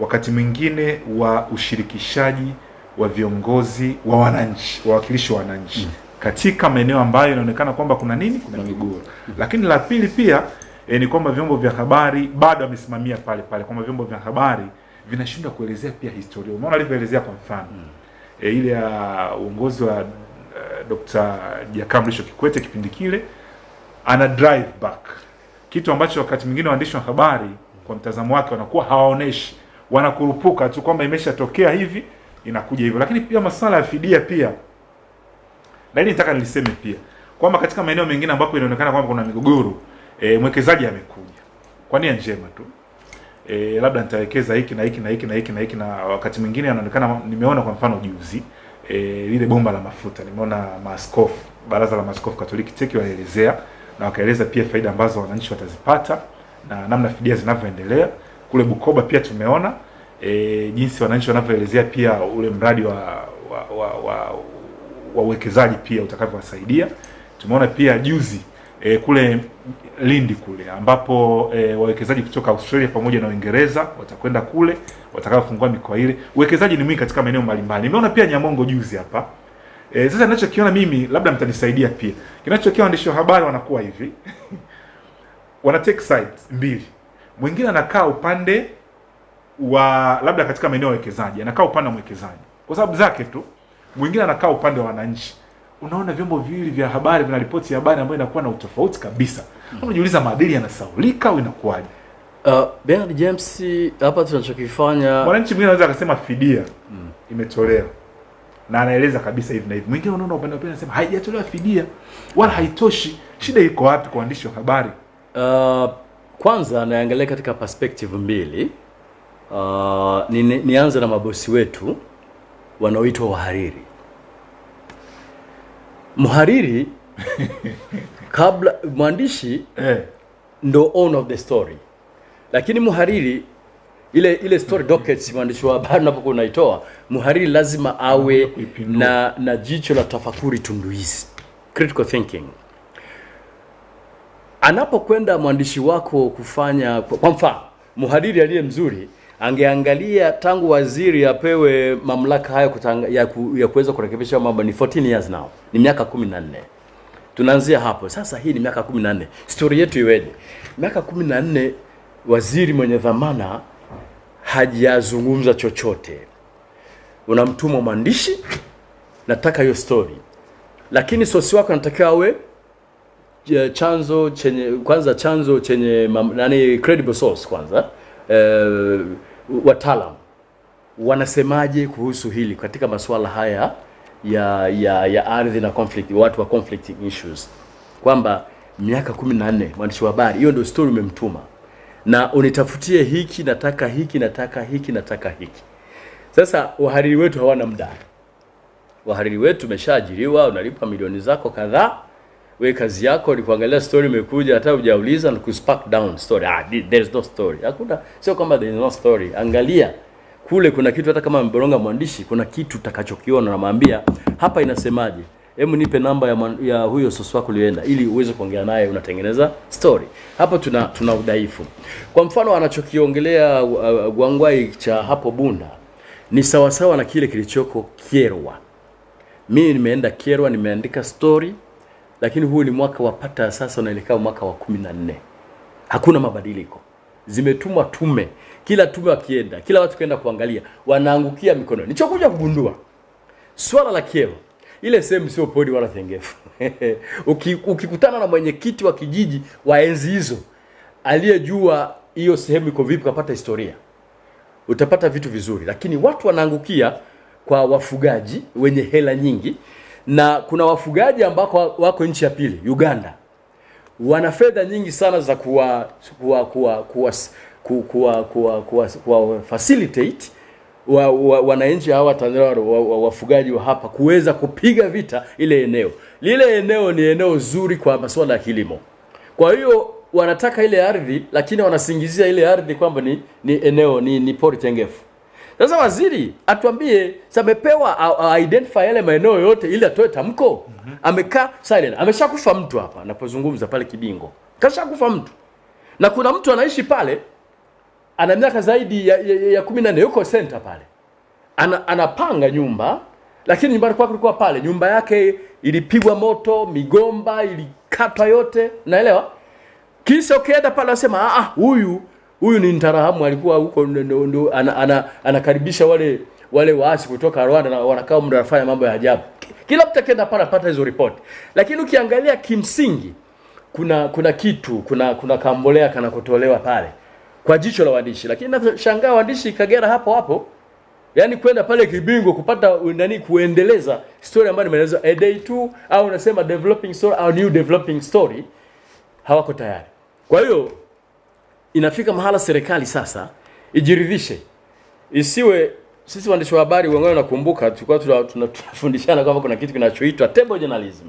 wakati mwingine wa ushirikishaji wa viongozi wa wananchi wawakilishi wa wananchi mm. katika maeneo ambayo inaonekana kwamba kuna nini kuna migogoro mm. lakini la pili pia e, ni kwamba vyombo vya habari bado amesimamia pale pale kwamba vyombo vya habari vinashindwa kuelezea pia historia umeona alivyoelezea kwa mfano mm. e, ile ya uongozi wa uh, Dr. Jakaya Mrisho Kikwete kipindi kile ana drive back kitu ambacho wakati mwingine waandishi wa habari kwa mtazamo wake wanakuwa hawaoneshi wanakurupuka tu kwamba imeshatokea hivi inakuja hivyo. Lakini pia masuala ya fidia pia. Na hili nitaka niliseme pia. Kwamba katika maeneo mengine ambapo inaonekana kwamba kuna migogoro e, mwekezaji amekuja. Kwa nia njema tu. E, labda nitawekeza hiki na hiki na hiki na hiki na hiki na wakati mwingine anaonekana nimeona kwa mfano juzi e, lile bomba la mafuta. Nimeona maaskofu baraza la maaskofu katoliki teki waelezea na wakaeleza pia faida ambazo wananchi watazipata na namna fidia zinavyoendelea. Kule bukoba pia tumeona e, jinsi wananchi wanavyoelezea pia ule mradi wa wa, wa, wa, wa uwekezaji pia utakavyowasaidia tumeona pia juzi e, kule Lindi kule ambapo e, wawekezaji kutoka Australia pamoja na Uingereza watakwenda kule watakaofungua mikoa ile. Uwekezaji ni mwingi katika maeneo mbalimbali. Nimeona pia Nyamongo juzi hapa. E, sasa ninachokiona mimi labda mtanisaidia pia. Kinachokiona waandishi wa habari wanakuwa hivi. wana take sides mbili. Mwingine anakaa upande wa labda katika maeneo ya uwekezaji, anakaa upande wa mwekezaji kwa sababu zake tu. Mwingine anakaa upande wa wananchi unaona vyombo viwili vya habari vina ripoti ya habari ambayo inakuwa na utofauti kabisa. Unajiuliza maadili yanasaulika au inakuwaje? Uh, Bernard James, hapa tunachokifanya Mwananchi mwingine anaweza akasema fidia mm. imetolewa na anaeleza kabisa hivi na hivi. Mwingine unaona upande wa pili anasema haijatolewa fidia wala haitoshi. Shida iko wapi kwa waandishi wa habari? Uh, kwanza naangalia katika perspective mbili. Uh, ni, ni- nianze na mabosi wetu wanaoitwa wahariri. Mhariri kabla mwandishi Eh, ndo owner of the story, lakini mhariri ile ile story dockets mwandishi wa habari unapokuwa unaitoa, mhariri lazima awe na na jicho la tafakuri tunduizi, critical thinking. Anapokwenda mwandishi wako kufanya, kwa kwa mfano, mhariri aliye mzuri angeangalia tangu waziri apewe mamlaka hayo kutanga, ya, ku, ya kuweza kurekebisha mambo ni 14 years now, ni miaka 14 tunaanzia hapo sasa. Hii ni miaka 14, Story yetu iweje? Miaka 14 waziri mwenye dhamana hajazungumza chochote, unamtuma mwandishi, nataka hiyo story, lakini sosi wako anatakiwa awe eh, chanzo chenye kwanza chanzo chenye nani credible source kwanza eh, wataalam wanasemaje kuhusu hili katika masuala haya ya ya ya ardhi na conflict watu wa conflicting issues? Kwamba miaka kumi na nne mwandishi wa habari hiyo ndio story umemtuma. Na unitafutie hiki nataka hiki nataka hiki nataka hiki. Sasa wahariri wetu hawana muda. Wahariri wetu umeshaajiriwa unalipa milioni zako kadhaa we kazi yako ni kuangalia story imekuja hata hujauliza na kuspark down story. Ah there is no story. Hakuna sio kwamba there is no story. Angalia kule kuna kitu hata kama mboronga mwandishi kuna kitu utakachokiona namwambia hapa inasemaje? Hebu nipe namba ya, man, ya huyo sosi wako ulioenda ili uweze kuongea naye unatengeneza story. Hapo tuna tuna udhaifu. Kwa mfano anachokiongelea uh, gwangwai cha hapo bunda ni sawasawa na kile kilichoko Kyerwa. Mimi nimeenda Kyerwa nimeandika story lakini huu ni mwaka wa pata sasa unaelekea mwaka wa kumi na nne. Hakuna mabadiliko. Zimetumwa tume. Kila tume wakienda kila watu kwenda kuangalia wanaangukia mikononi. Nichokuja kugundua swala la Kyerwa ile sehemu sio podi wala tengefu. Uki, ukikutana na mwenyekiti wa kijiji wa enzi hizo aliyejua hiyo sehemu iko vipi, kapata historia, utapata vitu vizuri, lakini watu wanaangukia kwa wafugaji wenye hela nyingi, na kuna wafugaji ambako wako nchi ya pili, Uganda, wana fedha nyingi sana za kuwa kuwa kuwa kuwa kuwa kuwa, kuwa, kuwa, facilitate wa, wa, wananchi hawa Tanzania wa, wa, wafugaji wa hapa kuweza kupiga vita ile eneo. Lile eneo ni eneo zuri kwa masuala ya kilimo. Kwa hiyo wanataka ile ardhi, lakini wanasingizia ile ardhi kwamba ni, ni eneo ni, ni pori tengefu. Sasa waziri atuambie, samepewa identify yale maeneo yote ili atoe tamko. Mm -hmm. Amekaa silent, ameshakufa mtu hapa anapozungumza pale Kibingo, kashakufa mtu, na kuna mtu anaishi pale ana miaka zaidi ya, ya, ya kumi na nne yuko center pale. Ana, anapanga nyumba lakini nyumbani kwake kulikuwa pale. Nyumba yake ilipigwa moto migomba ilikatwa yote. Naelewa? Kisha ukienda pale anasema "Ah, ah huyu huyu ni Ntarahamu alikuwa huko ndo- ndo- ana, ana, anakaribisha wale wale waasi kutoka Rwanda na wanakaa muda wanafanya mambo ya ajabu. Kila mtu akienda pale anapata hizo ripoti lakini ukiangalia kimsingi kuna kuna kitu kuna kuna kambolea kanakotolewa pale kwa jicho la waandishi. Lakini nashangaa waandishi Kagera hapo hapo yaani kwenda pale Kibingo kupata nani kuendeleza story ambayo nimeeleza a day two au unasema developing story au new developing story hawako tayari. Kwa hiyo inafika mahala serikali sasa ijiridhishe. Isiwe sisi waandishi wa habari wengine nakumbuka tulikuwa tuna- tuna- tunafundishana kwamba kuna kitu kinachoitwa table journalism.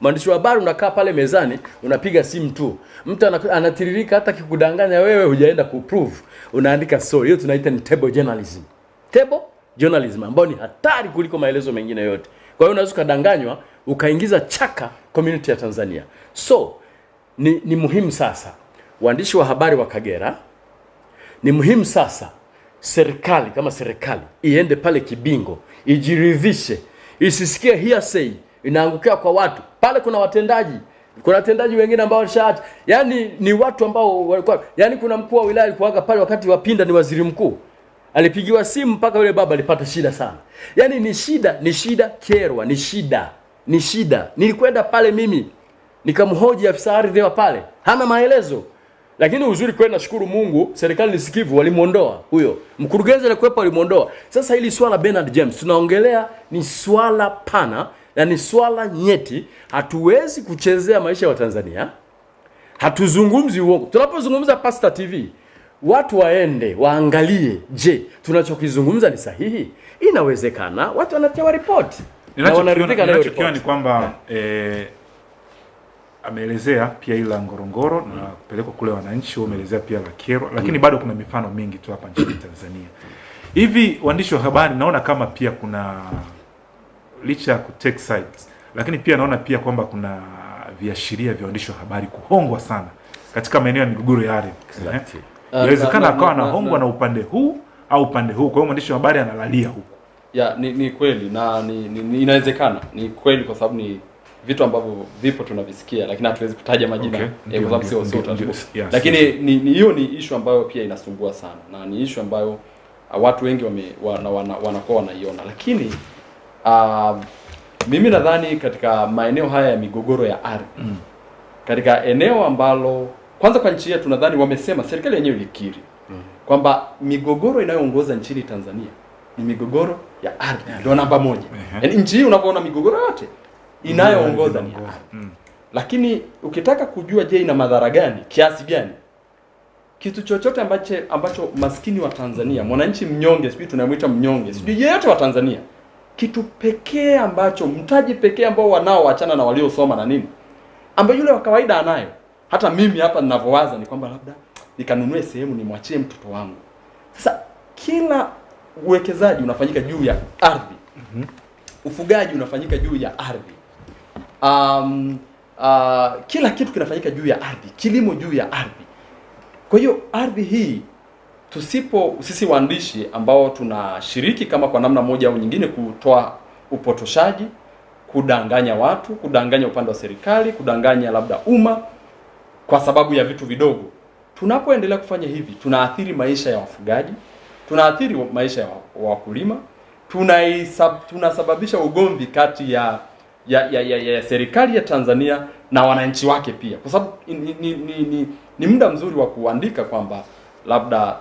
Mwandishi wa habari unakaa pale mezani unapiga simu tu. Mtu anatiririka hata kikudanganya wewe hujaenda kuprove unaandika so. hiyo tunaita ni table journalism. Table journalism ambayo ni hatari kuliko maelezo mengine yote. Kwa hiyo unaweza ukadanganywa ukaingiza chaka community ya Tanzania. So ni, ni muhimu sasa waandishi wa habari wa Kagera ni muhimu sasa serikali kama serikali iende pale Kibingo ijiridhishe, isisikie hearsay inaangukia kwa watu pale. Kuna watendaji, kuna watendaji wengine ambao walishaacha, yani ni watu ambao walikuwa, yani kuna mkuu wa wilaya alikuwaga pale wakati wa Pinda ni waziri mkuu, alipigiwa simu mpaka yule baba alipata shida sana. Yani ni shida, ni shida kerwa, ni shida, ni shida. Nilikwenda pale mimi nikamhoji afisa ardhi wa pale, hana maelezo lakini uzuri kweli, nashukuru Mungu, serikali ni sikivu, walimuondoa huyo. Mkurugenzi alikuwepo, walimuondoa. Sasa hili swala Bernard James tunaongelea ni swala pana na ni swala nyeti, hatuwezi kuchezea maisha ya Watanzania, hatuzungumzi uongo. Tunapozungumza Pasta TV, watu waende waangalie, je, tunachokizungumza ni sahihi? Inawezekana. Watu wanatia ripoti na wanaridhika ninachokiona ni kwamba kwamba eh, ameelezea pia ila Ngorongoro na kupelekwa kule wananchi, wameelezea pia la Kyerwa, lakini bado kuna mifano mingi tu hapa nchini Tanzania. Hivi waandishi wa habari, naona kama pia kuna licha ya kutake sides, lakini pia naona pia kwamba kuna viashiria vya waandishi wa habari kuhongwa sana katika maeneo ya migogoro ya ardhi. Exactly. Eh, Inawezekana Na- na- akawa na- anahongwa na- na upande huu au upande huu, kwa hiyo mwandishi wa habari analalia huku. ya ni, ni kweli na ni, ni, ni inawezekana ni kweli kwa sababu ni vitu ambavyo vipo tunavisikia lakini hatuwezi kutaja majina. Okay. eh, kwa sababu sio sio ndio, utaratibu. Yes, lakini yes. ni hiyo ni ni issue ambayo pia inasumbua sana. Na ni issue ambayo uh, watu wengi wame, wana, wana, wanakuwa wanaiona. Lakini uh, mimi nadhani katika maeneo haya ya migogoro ya ardhi Mm. katika eneo ambalo kwanza kwa nchi yetu nadhani wamesema serikali yenyewe ilikiri kwamba migogoro inayoongoza nchini Tanzania ni migogoro ya ardhi. Ndio namba moja. Yaani nchi hii unapoona migogoro yote inayoongoza ni Mm. Lakini ukitaka kujua je, ina madhara gani, kiasi gani, kitu chochote ambacho ambacho maskini wa Tanzania, mwananchi mnyonge, sijui tunamwita mnyonge, sijui yeyote wa Tanzania, kitu pekee ambacho mtaji pekee ambao wanao wachana na waliosoma na nini, ambayo yule wa kawaida anayo, hata mimi hapa ninavyowaza ni kwamba labda nikanunue sehemu nimwachie mtoto wangu. Sasa kila uwekezaji unafanyika juu ya ardhi, ufugaji unafanyika juu ya ardhi, um, uh, kila kitu kinafanyika juu ya ardhi, kilimo juu ya ardhi. Kwa hiyo ardhi hii tusipo sisi waandishi ambao tunashiriki kama kwa namna moja au nyingine kutoa upotoshaji, kudanganya watu, kudanganya upande wa serikali, kudanganya labda umma kwa sababu ya vitu vidogo. Tunapoendelea kufanya hivi, tunaathiri maisha ya wafugaji, tunaathiri maisha ya wakulima, tunasababisha ugomvi kati ya ya, ya, ya, ya serikali ya Tanzania na wananchi wake pia, kwa sababu ni, ni, ni, ni, ni muda mzuri wa kuandika kwamba labda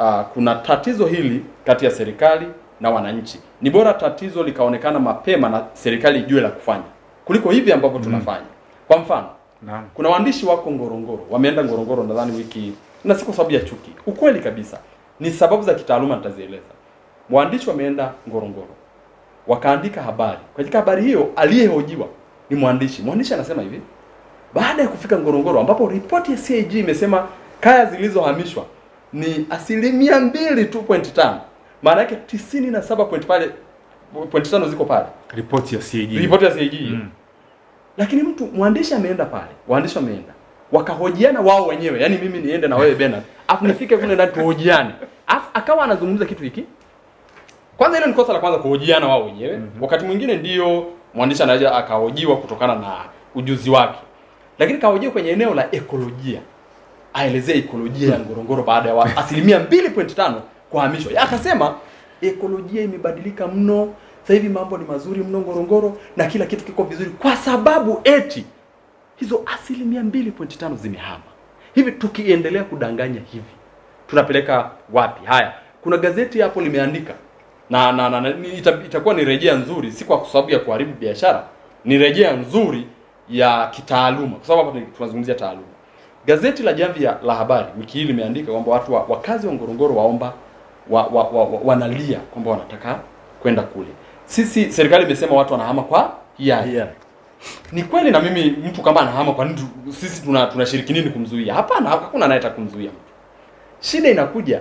uh, kuna tatizo hili kati ya serikali na wananchi. Ni bora tatizo likaonekana mapema na serikali ijue la kufanya kuliko hivi ambavyo tunafanya. Kwa mfano, na. kuna waandishi wako Ngorongoro, wameenda Ngorongoro nadhani wiki na si kwa sababu ya chuki. Ukweli kabisa ni sababu za kitaaluma nitazieleza. Mwandishi wameenda Ngorongoro wakaandika habari. Katika habari hiyo aliyehojiwa ni mwandishi. Mwandishi anasema hivi, baada ya kufika Ngorongoro ambapo ripoti ya CAG imesema kaya zilizohamishwa ni asilimia mbili tu point tano, maana yake tisini na saba point pale point tano ziko pale, Ripoti ya CAG. ripoti ya CAG Mm. lakini mtu mwandishi ameenda pale, waandishi wameenda wakahojiana wao wenyewe, yani mimi niende na wewe Bernard, afu nifike kule ndani tuhojiane, afu akawa anazungumza kitu hiki. Kwanza ile ni kosa la kwanza kuhojiana wao wenyewe. mm -hmm. Wakati mwingine ndio mwandishi anaweza akahojiwa kutokana na ujuzi wake, lakini kahojiwa kwenye eneo la ekolojia, aelezee ekolojia ya Ngorongoro baada ya asilimia 2.5 kuhamishwa. Akasema ekolojia imebadilika mno, sasa hivi mambo ni mazuri mno Ngorongoro na kila kitu kiko vizuri, kwa sababu eti hizo asilimia 2.5 zimehama. Hivi tukiendelea kudanganya hivi tunapeleka wapi? Haya, kuna gazeti hapo limeandika na, na, na, na ita, itakuwa ni rejea nzuri, si kwa sababu ya kuharibu biashara, ni rejea nzuri ya kitaaluma, kwa sababu hapa tunazungumzia taaluma. Gazeti la Jamvi ya- la Habari wiki hii limeandika kwamba watu wa, wakazi wa Ngorongoro waomba wa, wa, wa, wa, wanalia kwamba wanataka kwenda kule. Sisi serikali imesema watu wanahama kwa hiari Yeah. ni kweli na mimi mtu kama anahama kwa nini sisi tuna tunashiriki nini kumzuia hapana hakuna anayetaka kumzuia mtu shida inakuja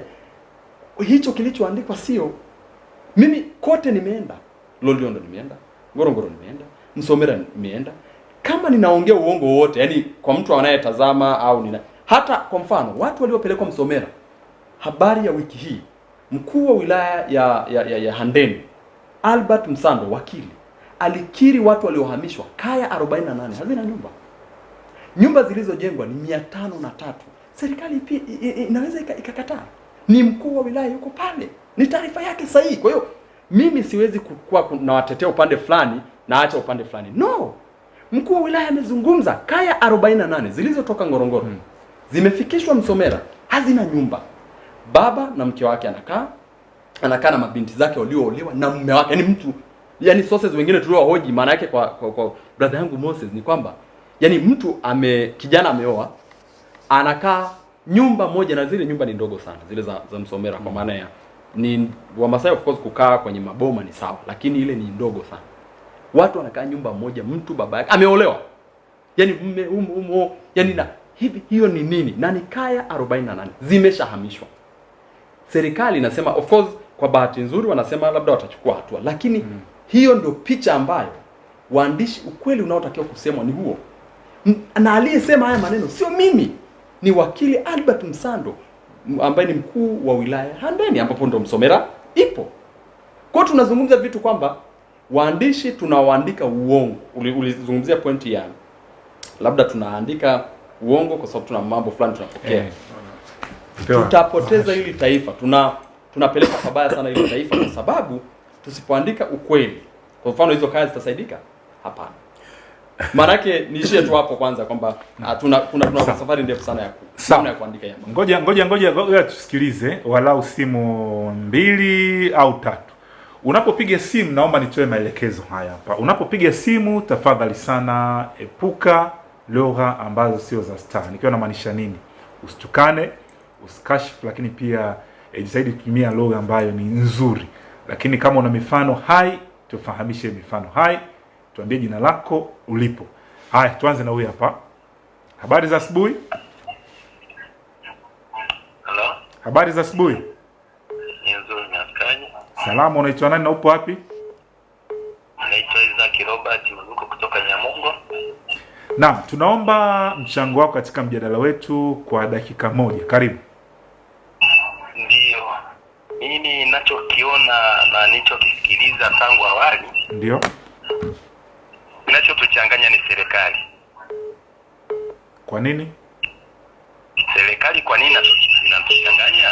hicho kilichoandikwa sio mimi kote nimeenda. Loliondo nimeenda. Ngorongoro nimeenda. Msomera nimeenda. Kama ninaongea uongo wote, yani kwa mtu anayetazama au nina hata kwa mfano watu waliopelekwa msomera habari ya wiki hii mkuu wa wilaya ya, ya, ya, ya handeni albert msando wakili alikiri watu waliohamishwa kaya 48 hazina nyumba. Nyumba zilizojengwa ni mia tano na tatu. Serikali inaweza ikakataa. Ni mkuu wa wilaya yuko pale ni taarifa yake sahihi. Kwa hiyo mimi siwezi kuwa nawatetea upande fulani na acha upande fulani. No! Mkuu wa wilaya amezungumza. Kaya 48 zilizotoka ngorongoro hmm. zimefikishwa msomera hazina nyumba. Baba na mke wake anakaa anakaa na mabinti zake walioolewa na mume wake. Yani mtu yani sources wengine tuliowahoji maana yake kwa, kwa, kwa brother yangu Moses ni kwamba yani mtu ame kijana ameoa anakaa nyumba moja na zile nyumba ni ndogo sana zile za, za msomera kwa maana ya ni Wamasai of course kukaa kwenye maboma ni sawa lakini ile ni ndogo sana. Watu wanakaa nyumba moja mtu baba yake ameolewa. Yani mme umo, um, yani na hivi hiyo ni nini? Na ni kaya 48 zimeshahamishwa. Serikali inasema of course kwa bahati nzuri wanasema labda watachukua hatua lakini mm. hiyo ndio picha ambayo waandishi ukweli unaotakiwa kusemwa ni huo. Na aliyesema haya maneno sio mimi ni wakili albert msando ambaye ni mkuu wa wilaya handeni ambapo ndo msomera ipo. Kwa hiyo tunazungumza vitu kwamba waandishi tunawaandika uongo. Uli- ulizungumzia pointi ya labda tunaandika uongo kwa sababu tuna mambo fulani tunapokea. Hey. tutapoteza hili taifa. Tuna tunapeleka pabaya sana hili taifa kwa sababu tusipoandika ukweli. Kwa mfano hizo kazi zitasaidika? Hapana maanake niishie tu hapo kwanza kwamba ah, tuna kuna tuna safari ndefu sana ya ku, ya kuandika ya. Ngoja ngoja ngoja ngoja tusikilize walau simu mbili au tatu. Unapopiga simu, naomba nitoe maelekezo haya hapa. Unapopiga simu, tafadhali sana epuka lugha ambazo sio za star. Nikiwa namaanisha nini? Usitukane, usikashifu, lakini pia jitahidi kutumia lugha ambayo ni nzuri. Lakini kama una mifano hai, tufahamishe mifano hai, tuambie jina lako, ulipo. Haya, tuanze na huyu hapa. Habari za asubuhi. Hello. Habari za asubuhi. nzuri? Salama, unaitwa nani na upo wapi? Naitwa Isaac Robert Mazuko kutoka Nyamongo. Naam, tunaomba mchango wako katika mjadala wetu kwa dakika moja. Karibu. Ndio. mimi ninachokiona na nilichokisikiliza tangu awali, Ndio. Kinachotuchanganya ni serikali. Kwa nini? Serikali kwa nini inatuchanganya?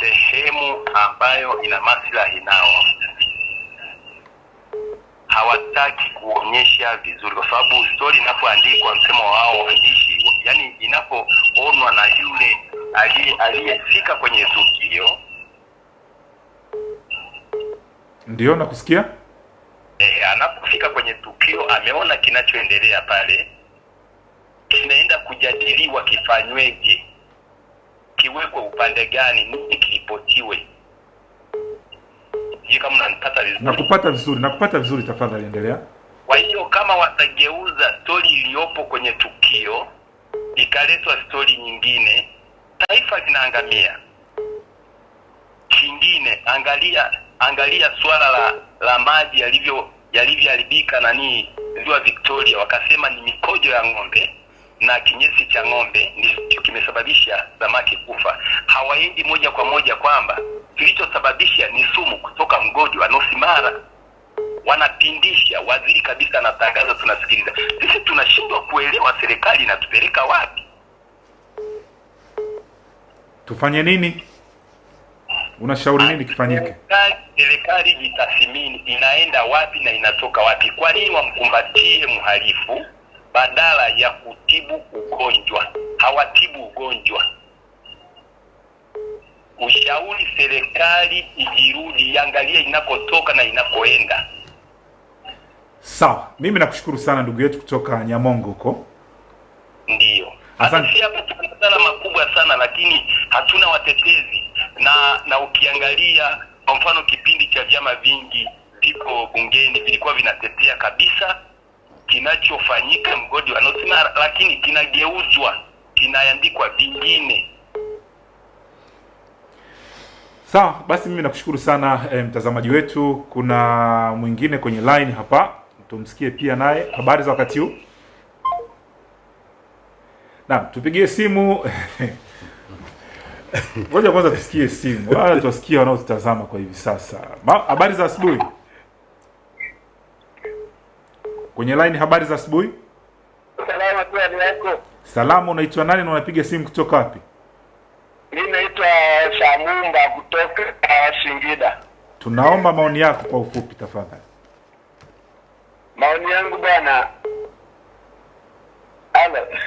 Sehemu ambayo ina maslahi nao hawataki kuonyesha vizuri, kwa sababu stori inapoandikwa, msemo wao waandishi, yani inapoonwa na yule aliye- aliyefika kwenye tukio Ndio, nakusikia. Eh, anapofika kwenye tukio ameona kinachoendelea pale, kinaenda kujadiliwa kifanyweje, kiwekwe upande gani, nini kiripotiwe. Sijui kama unanipata vizuri. Nakupata vizuri, nakupata vizuri. Tafadhali endelea. Kwa hiyo kama watageuza stori iliyopo kwenye tukio ikaletwa stori nyingine, taifa linaangamia. Kingine, angalia angalia swala la la maji yalivyo yalivyoharibika nani ziwa Victoria, wakasema ni mikojo ya ng'ombe na kinyesi cha ng'ombe ndicho kimesababisha samaki kufa. Hawaendi moja kwa moja kwamba kilichosababisha ni sumu kutoka mgodi wa North Mara wanapindisha. Waziri kabisa anatangaza, tunasikiliza. Sisi tunashindwa kuelewa serikali inatupeleka wapi. Tufanye nini? Unashauri nini kifanyike? Serikali- jitathimini, inaenda wapi na inatoka wapi? Kwa nini wamkumbatie mhalifu badala ya kutibu ugonjwa? Hawatibu ugonjwa. Ushauri serikali ijirudi, iangalie inakotoka na inakoenda. Sawa, mimi nakushukuru sana ndugu yetu kutoka Nyamongo huko. Ndiyo, Asante. hapa tuna madhara makubwa sana, lakini hatuna watetezi na na ukiangalia kwa mfano kipindi cha vyama vingi viko bungeni vilikuwa vinatetea kabisa kinachofanyika mgodi wa North lakini kinageuzwa kinaandikwa vingine. Sawa, basi mimi nakushukuru sana e, mtazamaji wetu. Kuna mwingine kwenye line hapa, tumsikie pia naye. Habari za wakati huu? Naam, tupigie simu. Ngoja kwanza tusikie simu, wala tuwasikie wanaotutazama kwa hivi sasa. Habari za asubuhi. Kwenye line, habari za asubuhi. Salama tu yako. Salama, unaitwa nani na unapiga simu kutoka wapi? Mimi naitwa Shamumba kutoka uh, Singida. Tunaomba maoni yako kwa ufupi tafadhali. Maoni yangu bwana,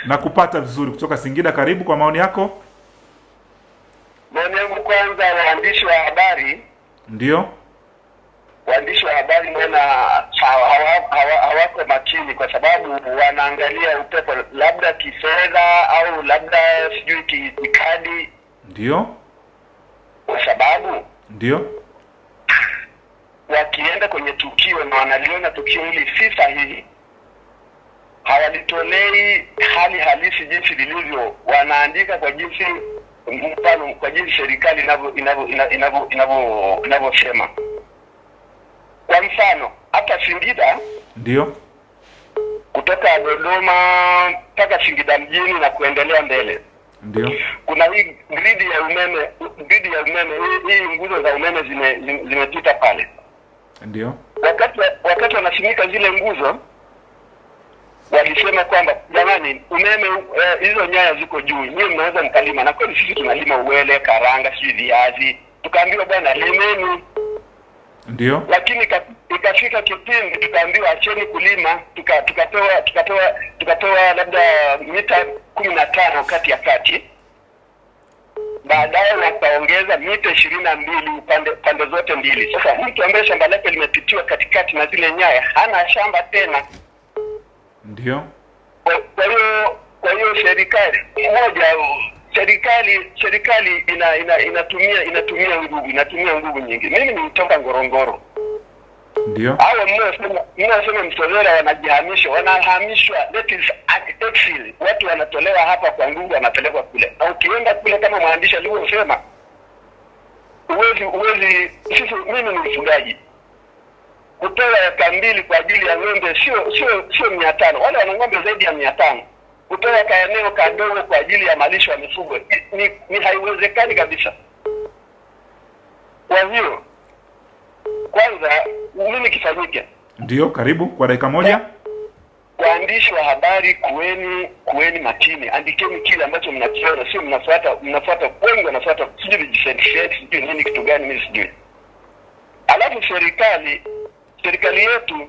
Nakupata vizuri kutoka Singida. Karibu kwa maoni yako. Maoni yangu kwanza, waandishi wa habari, Ndio, waandishi wa habari bwana hawa- hawa- hawa- hawako makini, kwa sababu wanaangalia upepo, labda kifedha au labda sijui ki- kikadi, ndio, kwa sababu ndio, wakienda kwenye tukio na wanaliona tukio hili si sahihi, hawalitolei hali halisi jinsi lilivyo, wanaandika kwa jinsi mfano, kwa jinsi serikali inavyo- inavyo- ina- inavyo- inavyo- inavyosema. Kwa mfano hapa Singida, ndio, kutoka Dodoma mpaka Singida mjini na kuendelea mbele, ndio, kuna hii gridi ya umeme, gridi ya umeme, hii, nguzo za umeme zime- zime- zimepita pale. Ndio, wakati wakati wanasimika zile nguzo walisema kwamba jamani, umeme eh, hizo nyaya ziko juu, nyie mnaweza mkalima. Na kweli sisi tunalima uwele, karanga, sijui viazi, tukaambiwa bwana limeni, ndio, lakini ikafika kipindi tukaambiwa acheni kulima, tuka- tukatoa tukatoa tukatoa labda mita kumi na tano kati ya kati baadaye wakaongeza mita ishirini na mbili pande pande zote mbili. Sasa mtu ambaye shamba lake limepitiwa katikati na zile nyaya hana shamba tena. Ndio, Kwa hiyo kwa hiyo serikali moja, serikali serikali ina, ina, inatumia inatumia nguvu inatumia nguvu nyingi. Mimi nilitoka Ngorongoro, ndio, hao mnaosema mnaosema Msovera wanajihamisha, wanahamishwa, that is exile. Watu wanatolewa hapa kwa nguvu, wanapelekwa kule, na ukienda kule kama mwandishi alivyosema, uwezi uwezi. Sisi mimi ni mfugaji, kutoa eka mbili kwa ajili ya ng'ombe sio sio sio mia tano. Wale wana ng'ombe zaidi ya mia tano. Kutoa kaeneo kadogo kwa ajili ya malisho ya mifugo ni, ni, ni haiwezekani kabisa. Kwa hiyo kwanza nini kifanyike? ndio. Karibu kwa dakika moja. waandishi wa habari, kueni kueni makini, andikeni kile ambacho mnakiona, sio mnafuata mnafuata wengi wanafuata sijui vijisentisheti sijui nini kitu gani, mimi sijui. Alafu serikali serikali yetu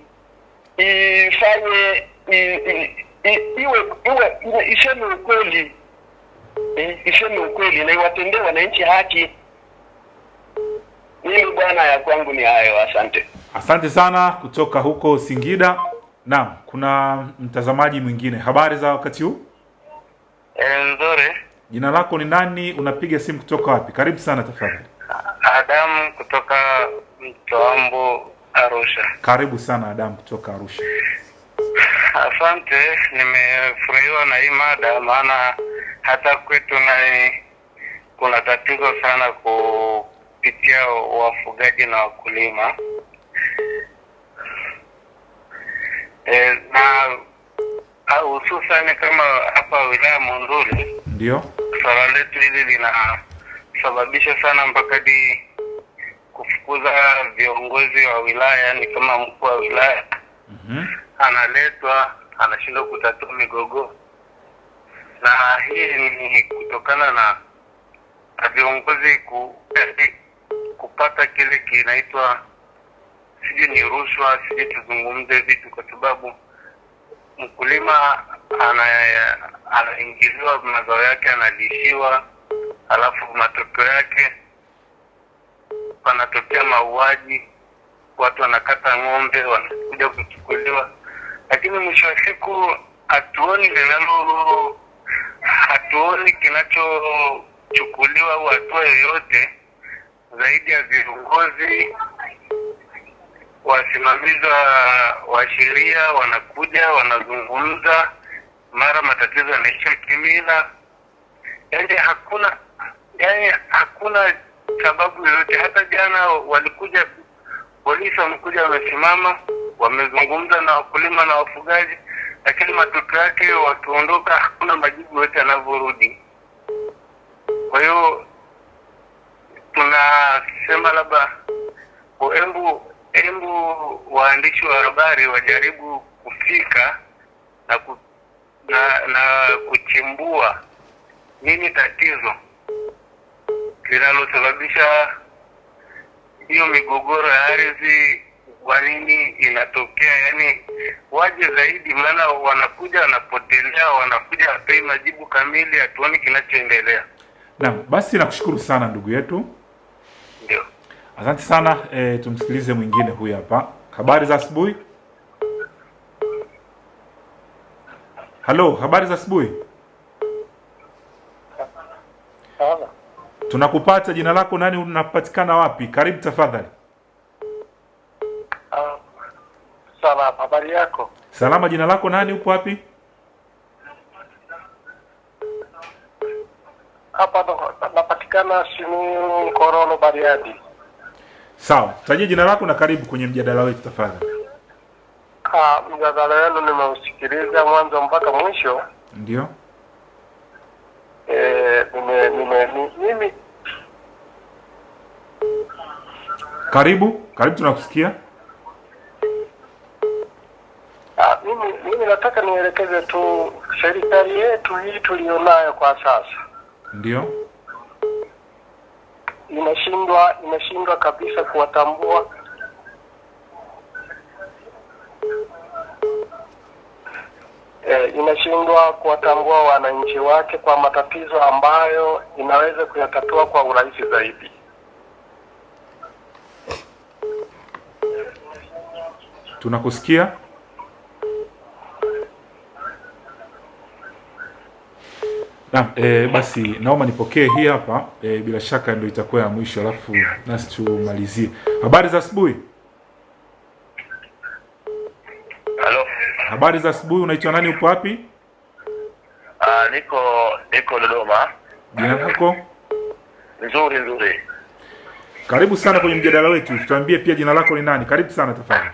ifanye i- i- i- iwe iwe iwe- iseme ukweli eh, iseme ukweli na iwatendee wananchi haki. Mimi bwana, ya kwangu ni hayo, asante. Asante sana kutoka huko Singida. Naam, kuna mtazamaji mwingine. Habari za wakati huu? Nzuri. Jina lako ni nani? Unapiga simu kutoka wapi? Karibu sana tafadhali. Adamu kutoka Mtoambo, Arusha. Karibu sana Adam kutoka Arusha. Asante, nimefurahiwa na hii mada, maana hata kwetu na kuna tatizo sana kupitia wafugaji na wakulima e, na hususani kama hapa wilaya Monduli Ndio? swala letu hili linasababisha sana mpaka hadi kufukuza viongozi wa wilaya, ni kama mkuu wa wilaya mm -hmm. analetwa anashindwa kutatua migogoro, na hii ni kutokana na na viongozi ku, kupata kile kinaitwa sijui ni rushwa, sijui tuzungumze vitu, kwa sababu mkulima ana mazao yake, analishiwa, alafu matokeo yake panatokea mauaji, watu wanakata ng'ombe, wanakuja kuchukuliwa, lakini mwisho wa siku hatuoni linalo, hatuoni kinachochukuliwa au hatua yoyote zaidi ya viongozi wasimamizi wa- sheria wanakuja wanazungumza, mara matatizo yanaisha kimila. Yani hakuna yani hakuna sababu yoyote. Hata jana walikuja polisi, wamekuja wamesimama, wamezungumza na wakulima na wafugaji, lakini matokeo yake wakiondoka, hakuna majibu yote yanavyorudi. Kwa hiyo tunasema labda embu embu waandishi wa habari wajaribu kufika na ku, na, na kuchimbua nini tatizo linalosababisha hiyo migogoro ya ardhi, kwa nini inatokea? Yani waje zaidi, maana wanakuja wanapotelea, wanakuja wapei majibu kamili, hatuoni kinachoendelea. nam basi nakushukuru sana ndugu yetu. Ndio. Asante sana. E, tumsikilize mwingine huyu hapa. Habari za asubuhi. Halo, habari za asubuhi. Tunakupata. Jina lako nani? Unapatikana wapi? Karibu tafadhali. Salama, habari yako? Salama. Jina lako nani? Upo wapi? Hapa ndo- napatikana Simiyu Korolo, Bariadi. Sawa, tajia jina lako na karibu kwenye mjadala wetu tafadhali. Ah, mjadala wenu nimeusikiliza mwanzo mpaka mwisho. Ndio. Eh, nime, nime, mimi Karibu, karibu, tunakusikia. ah, mimi mimi nataka nielekeze tu serikali yetu hii tulionayo kwa sasa Ndio. inashindwa inashindwa kabisa kuwatambua eh, inashindwa kuwatambua wananchi wake kwa matatizo ambayo inaweza kuyatatua kwa urahisi zaidi. Tunakusikia. Na, e, basi naomba nipokee hii hapa e, bila shaka ndio itakuwa ya mwisho, alafu nasi tumalizie. Habari za asubuhi. Halo. Habari za asubuhi. Unaitwa nani? Upo wapi? Ah, niko niko Dodoma. Jina lako? Nzuri nzuri. Karibu sana kwenye mjadala wetu. Tuambie pia jina lako ni nani? Karibu sana tafadhali.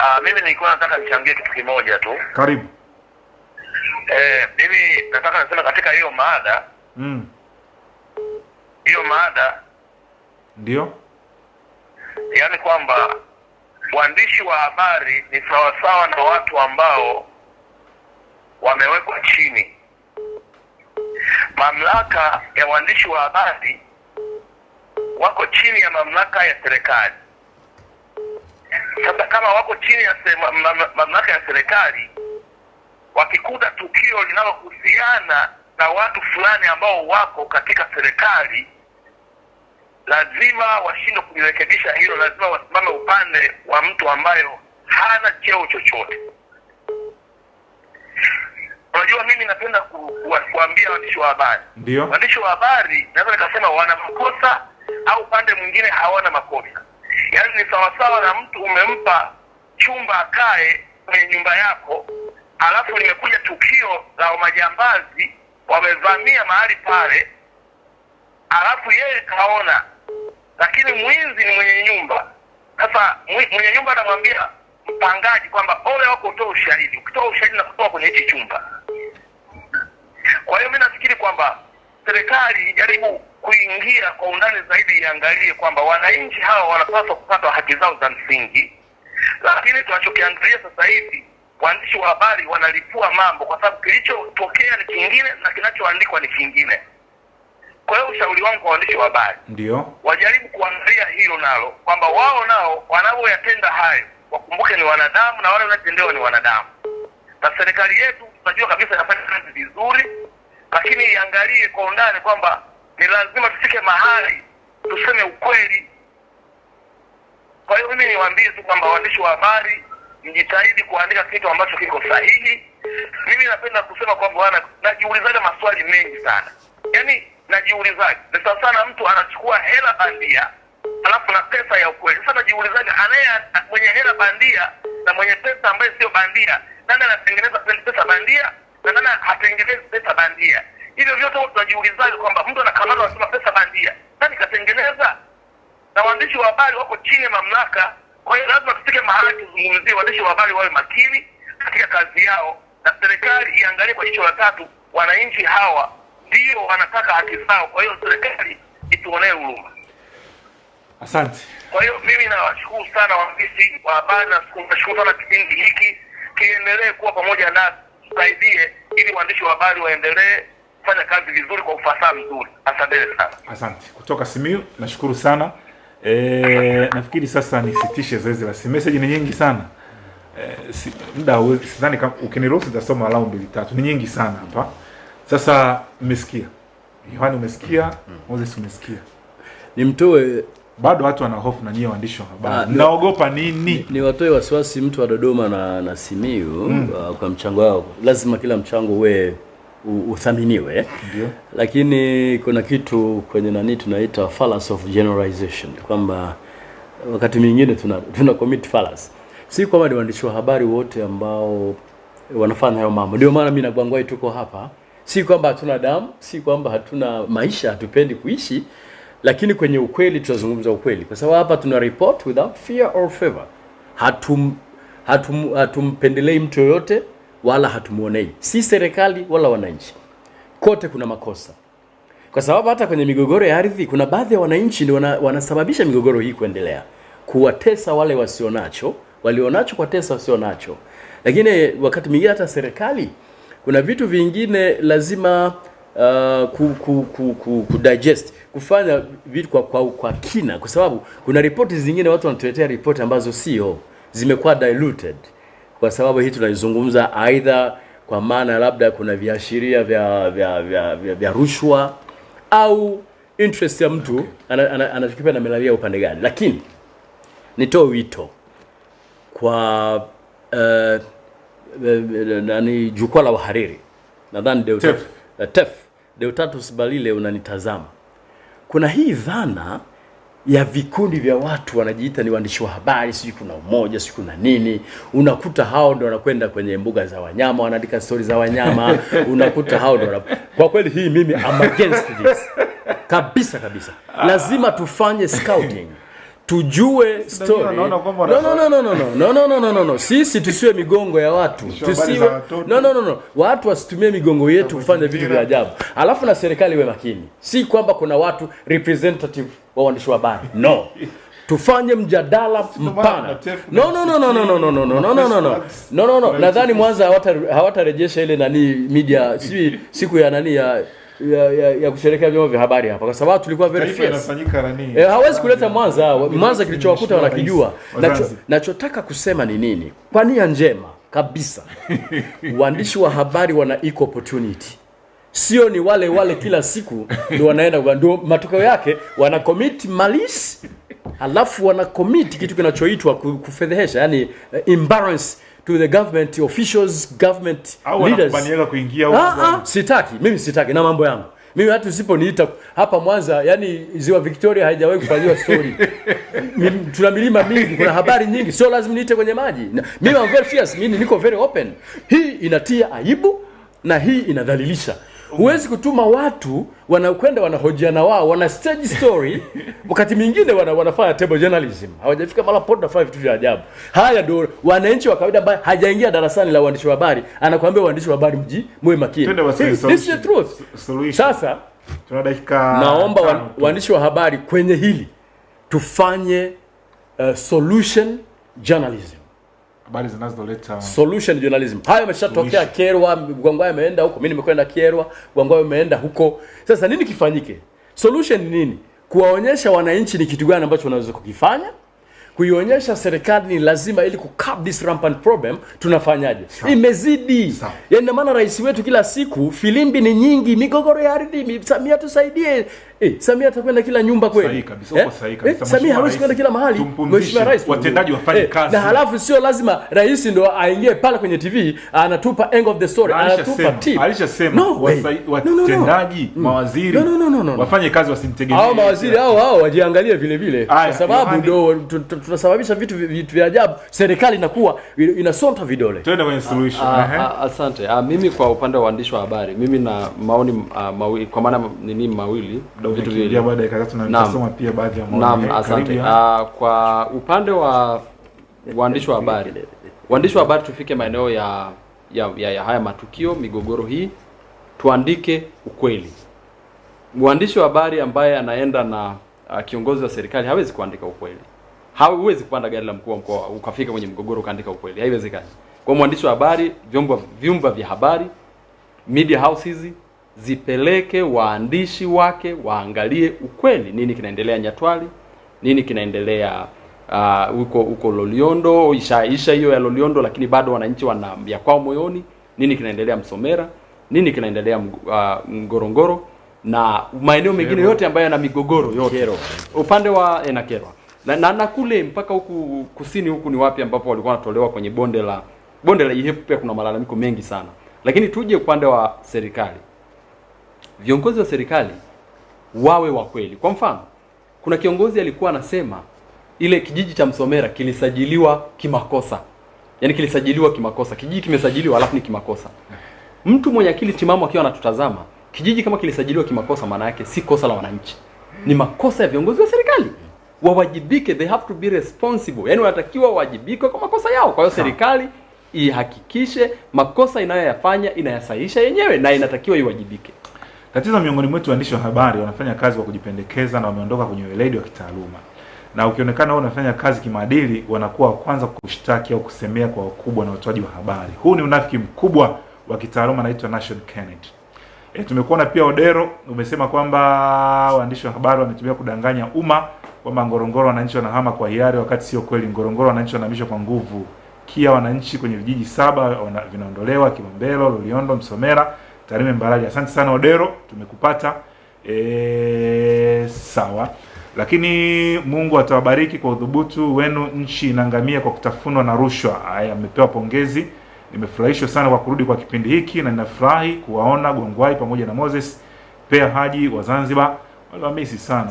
Ah, mimi nilikuwa nataka nichangie kitu kimoja tu. Karibu. Eh, mimi nataka nasema katika hiyo mada, Mm. hiyo mada Ndio. yaani kwamba waandishi wa habari ni sawasawa na watu ambao wamewekwa chini. Mamlaka ya waandishi wa habari wako chini ya mamlaka ya serikali. Sasa kama wako chini ya mamlaka ya serikali, wakikuta tukio linalohusiana na watu fulani ambao wako katika serikali, lazima washindwe kulirekebisha hilo, lazima wasimame upande wa mtu ambayo hana cheo chochote. Unajua, mimi napenda ku, ku, kuambia waandishi wa habari Ndio. waandishi wa habari naweza nikasema wana makosa au upande mwingine hawana makosa. Yaani ni sawasawa na mtu umempa chumba akae kwenye nyumba yako, alafu limekuja tukio la majambazi wamevamia mahali pale, alafu yeye kaona, lakini mwizi ni mwenye nyumba. Sasa mwenye nyumba anamwambia mpangaji kwamba ole wako utoe ushahidi, ukitoa ushahidi na kutoa kwenye hichi chumba kwa hiyo mi nafikiri kwamba serikali ijaribu kuingia kwa undani zaidi, iangalie kwamba wananchi hawa wanapaswa kupata haki zao za msingi, lakini tunachokiangalia sasa hivi waandishi wa habari wanalipua mambo, kwa sababu kilichotokea ni kingine na kinachoandikwa ni kingine. Kwa hiyo ushauri wangu kwa waandishi wa habari Ndio. wajaribu kuangalia hilo nalo, kwamba wao nao wanavyoyatenda hayo wakumbuke ni wanadamu na wale wanatendewa ni wanadamu, na serikali yetu tunajua kabisa inafanya kazi vizuri, lakini iangalie kwa undani kwamba ni lazima tufike mahali tuseme ukweli. Kwa hiyo mimi niwaambie tu kwamba waandishi wa habari mjitahidi kuandika kitu ambacho kiko sahihi. Mimi napenda kusema kwamba najiulizaga maswali mengi sana, yaani najiulizaga ni sawa sana mtu anachukua hela bandia alafu na pesa ya ukweli. Sasa najiulizaje, anaye mwenye hela bandia na mwenye pesa ambaye sio bandia, nani anatengeneza pesa bandia na nani hatengenezi pesa bandia? Hivyo vyote huwa tunajiulizaga kwamba mtu anakamata anasema pesa bandia, nani katengeneza? na waandishi wa habari wako chini ya mamlaka. Kwa hiyo lazima tufike mahali tuzungumzie, waandishi wa habari wawe makini katika kazi yao, na serikali iangalie kwa jicho la tatu, wananchi hawa ndio wanataka haki zao. Kwa hiyo serikali ituonee huruma. Asante. Kwa hiyo mimi nawashukuru sana waandishi wa habari nashukuru sana kipindi hiki kiendelee kuwa pamoja nasi, tusaidie ili waandishi wa habari waendelee kufanya kazi vizuri kwa ufasaha mzuri. Asanteni sana. Asante. Kutoka Simiyu, nashukuru sana. E, nafikiri sasa nisitishe zoezi la simu. Message ni nyingi sana. E, si, muda sidhani kama ukiniruhusu nitasoma walau mbili tatu. Ni nyingi sana hapa. Sasa mmesikia. Yohani umesikia, Moses umesikia. Nimtoe Bado watu wana hofu na nyie waandishi wa Ah, habari. naogopa Mnaogopa nini? ni watoe wasiwasi mtu wa Dodoma na, na Simiyu uh, kwa mchango wao. Lazima kila mchango uwe uthaminiwe, lakini kuna kitu kwenye nani tunaita fallacy of generalization, kwamba wakati mwingine tuna, tuna commit fallacy. Si kwamba ni waandishi wa habari wote ambao wanafanya hayo mambo. Ndio maana mimi na Gwangwai tuko hapa, si kwamba hatuna damu, si kwamba hatuna maisha, hatupendi kuishi, lakini kwenye ukweli tutazungumza ukweli, kwa sababu hapa tuna report without fear or favor. Hatum, hatum, hatumpendelei mtu yoyote wala hatumuonei, si serikali wala wananchi. Kote kuna makosa, kwa sababu hata kwenye migogoro ya ardhi kuna baadhi ya wananchi ndio wana, wanasababisha migogoro hii kuendelea, kuwatesa wale wasionacho, walionacho kwa tesa wasionacho. Lakini wakati mwingine hata serikali kuna vitu vingine lazima uh, ku, ku, ku, ku, ku digest kufanya vitu kwa, kwa, kwa kina, kwa sababu kuna ripoti zingine watu wanatuletea ripoti ambazo sio, zimekuwa diluted kwa sababu hii tunaizungumza aidha kwa maana labda kuna viashiria vya vya, vya, vya, vya rushwa au interest ya mtu ana- ana- ana, na melalia upande gani, lakini nitoe wito kwa uh, nani jukwaa la wahariri nadhani Deodat- TEF. eh, TEF Balile unanitazama, kuna hii dhana ya vikundi vya watu wanajiita ni waandishi wa habari, sijui kuna umoja, sijui kuna nini. Unakuta hao ndio wanakwenda kwenye mbuga za wanyama, wanaandika stori za wanyama. Unakuta hao ndio kwa kweli hii mimi am against this kabisa kabisa. Lazima tufanye scouting tujue story. wanaona kwamba No, no, no, no, no, no, no, no, no, no, no, no. Sisi tusiwe migongo ya watu, tusiwe no, no, no, no. Watu wasitumie migongo yetu kufanya vitu vya ajabu, alafu na serikali iwe makini. Si kwamba kuna watu representative wa waandishi wa habari, no. tufanye mjadala mpana no no no no no no no no no no no no no no no no nadhani mwanza hawata- hawatarejesha ile nani media si siku ya nani ya ya, ya, ya kusherekea vyombo vya habari hapa kwa sababu tulikuwa very fierce? Eh, hawezi kuleta Mwanza. Mwanza kilichowakuta wanakijua. Nachotaka kusema ni nini? Kwa nia njema kabisa, waandishi wa habari wana equal opportunity, sio ni wale wale kila siku ndio wanaenda ndio matokeo yake wana commit malice, halafu wana commit kitu kinachoitwa ku- kufedhehesha, yani uh, embarrass to the government officials, government Au leaders. kuingia. Ah, ah, sitaki mimi sitaki na mambo yangu mimi hata usiponiita hapa Mwanza, yani ziwa Victoria haijawahi kufanyiwa story. Tuna milima mingi, kuna habari nyingi, sio lazima niite kwenye maji. Mimi I'm very fierce, mimi niko very open. Hii inatia aibu na hii inadhalilisha. Huwezi kutuma watu wanakwenda wanahojiana wao, wana stage story, wakati mwingine wana, wanafanya table journalism, hawajafika mara pod na vitu vya ajabu. Haya ndio wananchi wa kawaida ambaye hajaingia darasani la uandishi wa habari, anakuambia uandishi wa habari mji muwe makini. This is the truth. Solution. Sasa Tuna dakika naomba wa, waandishi wa habari kwenye hili tufanye uh, solution journalism habari zinazoleta solution journalism hayo yameshatokea. Kyerwa, Gwangwayo ameenda huko, mimi nimekwenda Kyerwa, Gwangwayo ameenda huko. Sasa nini kifanyike? Solution ni nini? Kuwaonyesha wananchi ni kitu gani ambacho wanaweza kukifanya, kuionyesha serikali ni lazima, ili ku curb this rampant problem, tunafanyaje? Imezidi. yani Yaani maana rais wetu kila siku filimbi ni nyingi, migogoro ya ardhi, mi- Samia tusaidie. Eh, Samia atakwenda kila nyumba kweli? Sahihi kabisa, uko sahihi kabisa. Samia hawezi kwenda kila mahali. Mheshimiwa Rais, watendaji wafanye Eh, kazi. Na halafu sio lazima rais ndo aingie pale kwenye TV anatupa end of the story, Na anatupa tip. alishasema No way. No, no, no. watendaji mawaziri No, no, no, no, no. wafanye kazi wasimtegemee hao mawaziri hao hao wajiangalie vile vile, kwa sababu ndo tu- tu- tunasababisha vitu vitu vya ajabu. Serikali inakuwa inasonta vidole. Twende kwenye solution Ah, ah, asante. Ah, mimi kwa upande wa waandishi wa habari, mimi na maoni mawili, kwa maana nini mawili, vitu viwili. baada ya dakika tatu na nitasoma pia baadhi ya maoni. Naam, asante. karibu, Ah, kwa upande wa waandishi wa habari, waandishi wa habari tufike maeneo ya ya, ya, ya haya matukio, migogoro hii, tuandike ukweli. Mwandishi wa habari ambaye anaenda na uh, kiongozi wa serikali hawezi kuandika ukweli. Hauwezi kupanda gari la mkuu wa mkoa ukafika kwenye mgogoro ukaandika ukweli, haiwezekani. Kwa mwandishi wa habari, vyombo vyumba vya habari, media houses zipeleke waandishi wake waangalie ukweli, nini kinaendelea Nyatwali, nini kinaendelea huko uh, huko Loliondo, isha isha hiyo ya Loliondo, lakini bado wananchi wana ya kwao moyoni, nini kinaendelea Msomera, nini kinaendelea ah, Ngorongoro na maeneo mengine yote ambayo yana migogoro yote. Kero. upande wa Enakerwa na na, na, na kule mpaka huku kusini huku ni wapi ambapo walikuwa wanatolewa kwenye bonde la bonde la Ihepu, pia kuna malalamiko mengi sana, lakini tuje upande wa serikali, viongozi wa serikali wawe wa kweli. Kwa mfano, kuna kiongozi alikuwa anasema ile kijiji cha Msomera kilisajiliwa kimakosa, yaani kilisajiliwa kimakosa, kijiji kimesajiliwa alafu ni kimakosa. Mtu mwenye akili timamu akiwa anatutazama, kijiji kama kilisajiliwa kimakosa, maana yake si kosa la wananchi, ni makosa ya viongozi wa serikali. Wawajibike, they have to be responsible, yaani wanatakiwa wawajibike kwa makosa yao. Kwa hiyo serikali ihakikishe makosa inayoyafanya inayasahisha yenyewe na inatakiwa iwajibike. Tatizo miongoni mwetu waandishi wa habari wanafanya kazi kwa kujipendekeza na wameondoka kwenye weledi wa kitaaluma, na ukionekana wewe unafanya kazi kimaadili, wanakuwa wa kwanza kushtaki au kusemea kwa wakubwa na watoaji wa habari. Huu ni unafiki mkubwa wa kitaaluma, naitwa Nation Kennedy. E, tumekuona pia Odero umesema kwamba waandishi wa habari wametumia kudanganya umma kwamba Ngorongoro wananchi wanahama kwa hiari, wakati sio kweli. Ngorongoro wananchi wanahamishwa kwa nguvu. Kia wananchi kwenye vijiji saba vinaondolewa: Kilombero, Loliondo, Msomera, Tarime, Mbarali. Asante sana Odero, tumekupata. E, sawa, lakini Mungu atawabariki kwa udhubutu wenu. Nchi inaangamia kwa kutafunwa na rushwa. Haya, amepewa pongezi. Nimefurahishwa sana kwa kurudi kwa kipindi hiki na ninafurahi kuwaona Gongwai pamoja na Moses Pea Haji wa Zanzibar. Waliwamisi sana.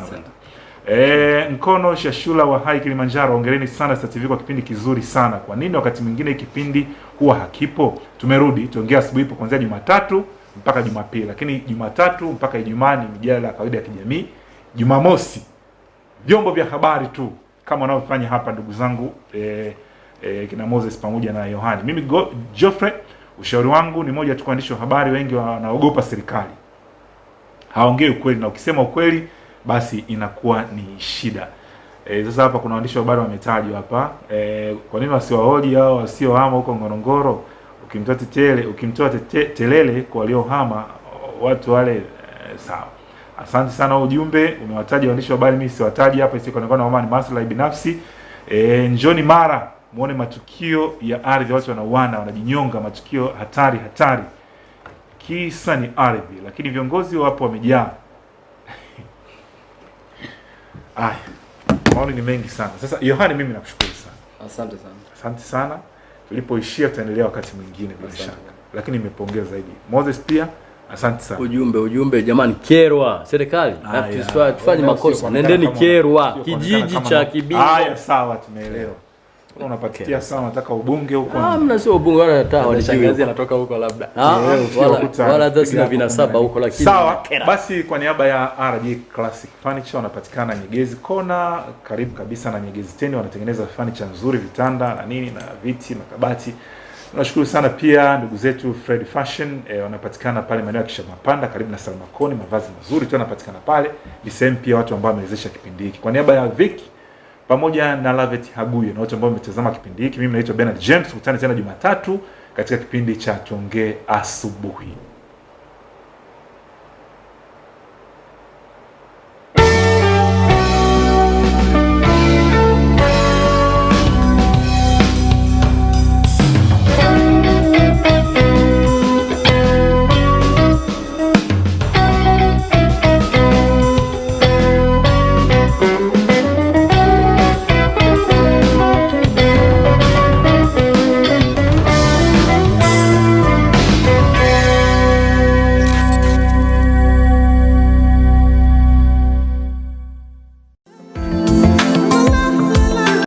E, Mkono Shashula wa Hai Kilimanjaro, ongereni sana Star TV kwa kipindi kizuri sana. Kwa nini wakati mwingine kipindi huwa hakipo? Tumerudi tuongea asubuhi ipo kuanzia Jumatatu mpaka Jumapili, lakini Jumatatu mpaka Ijumaa ni mijadala ya kawaida ya kijamii. Jumamosi vyombo vya habari tu kama wanavyofanya hapa ndugu zangu eh, eh, kina Moses pamoja na Yohani. Mimi Geoffrey, ushauri wangu ni moja tu, waandishi wa habari wengi wanaogopa serikali, haongei ukweli, na ukisema ukweli basi inakuwa ni shida. E, sasa hapa kuna waandishi wa habari wametajwa hapa e, kwa nini wasiwahoji hao wasiohama huko Ngorongoro? Ukimtoa tetele, ukimtoa tete, telele kwa waliohama watu wale e, sawa. Asante sana ujumbe umewataja waandishi wa habari, mimi siwataji hapa isikuonekana kama ni maslahi binafsi. E, njoni Mara muone matukio ya ardhi, watu wanauana, wanajinyonga, matukio hatari hatari, kisa ni ardhi, lakini viongozi wapo wamejaa. Aya, maoni ni mengi sana. Sasa Yohani, mimi nakushukuru sana, Asante sana. asante sana. Tulipoishia tutaendelea wakati mwingine bila shaka, lakini nimepongeza zaidi Moses pia, asante sana. Ujumbe ujumbe, jamani, Kerwa serikali. Tufanye makosa, nendeni Kyerwa Kerwa, kijiji cha Kibingo. Haya, sawa, tumeelewa. Una Unapatikia unataka ubunge huko. Ah, mna sio ubunge wala hata anatoka huko labda. Ah, wala hata sina vinasaba huko, lakini Sawa, basi kwa niaba ya RJ Classic Furniture wanapatikana Nyegezi Kona, karibu kabisa na Nyegezi Teni, wanatengeneza furniture nzuri, vitanda na nini na viti makabati nashukuru Tunashukuru sana pia ndugu zetu Fred Fashion eh, wanapatikana pale maeneo ya Kishamapanda karibu na Salmakoni, mavazi mazuri tu yanapatikana pale. Ni sehemu pia watu ambao wamewezesha kipindi hiki. Kwa niaba ya Vic pamoja na Lavet Haguye na wote ambao wametazama kipindi hiki, mimi naitwa Bernard James. Tukutane tena Jumatatu katika kipindi cha Tuongee Asubuhi.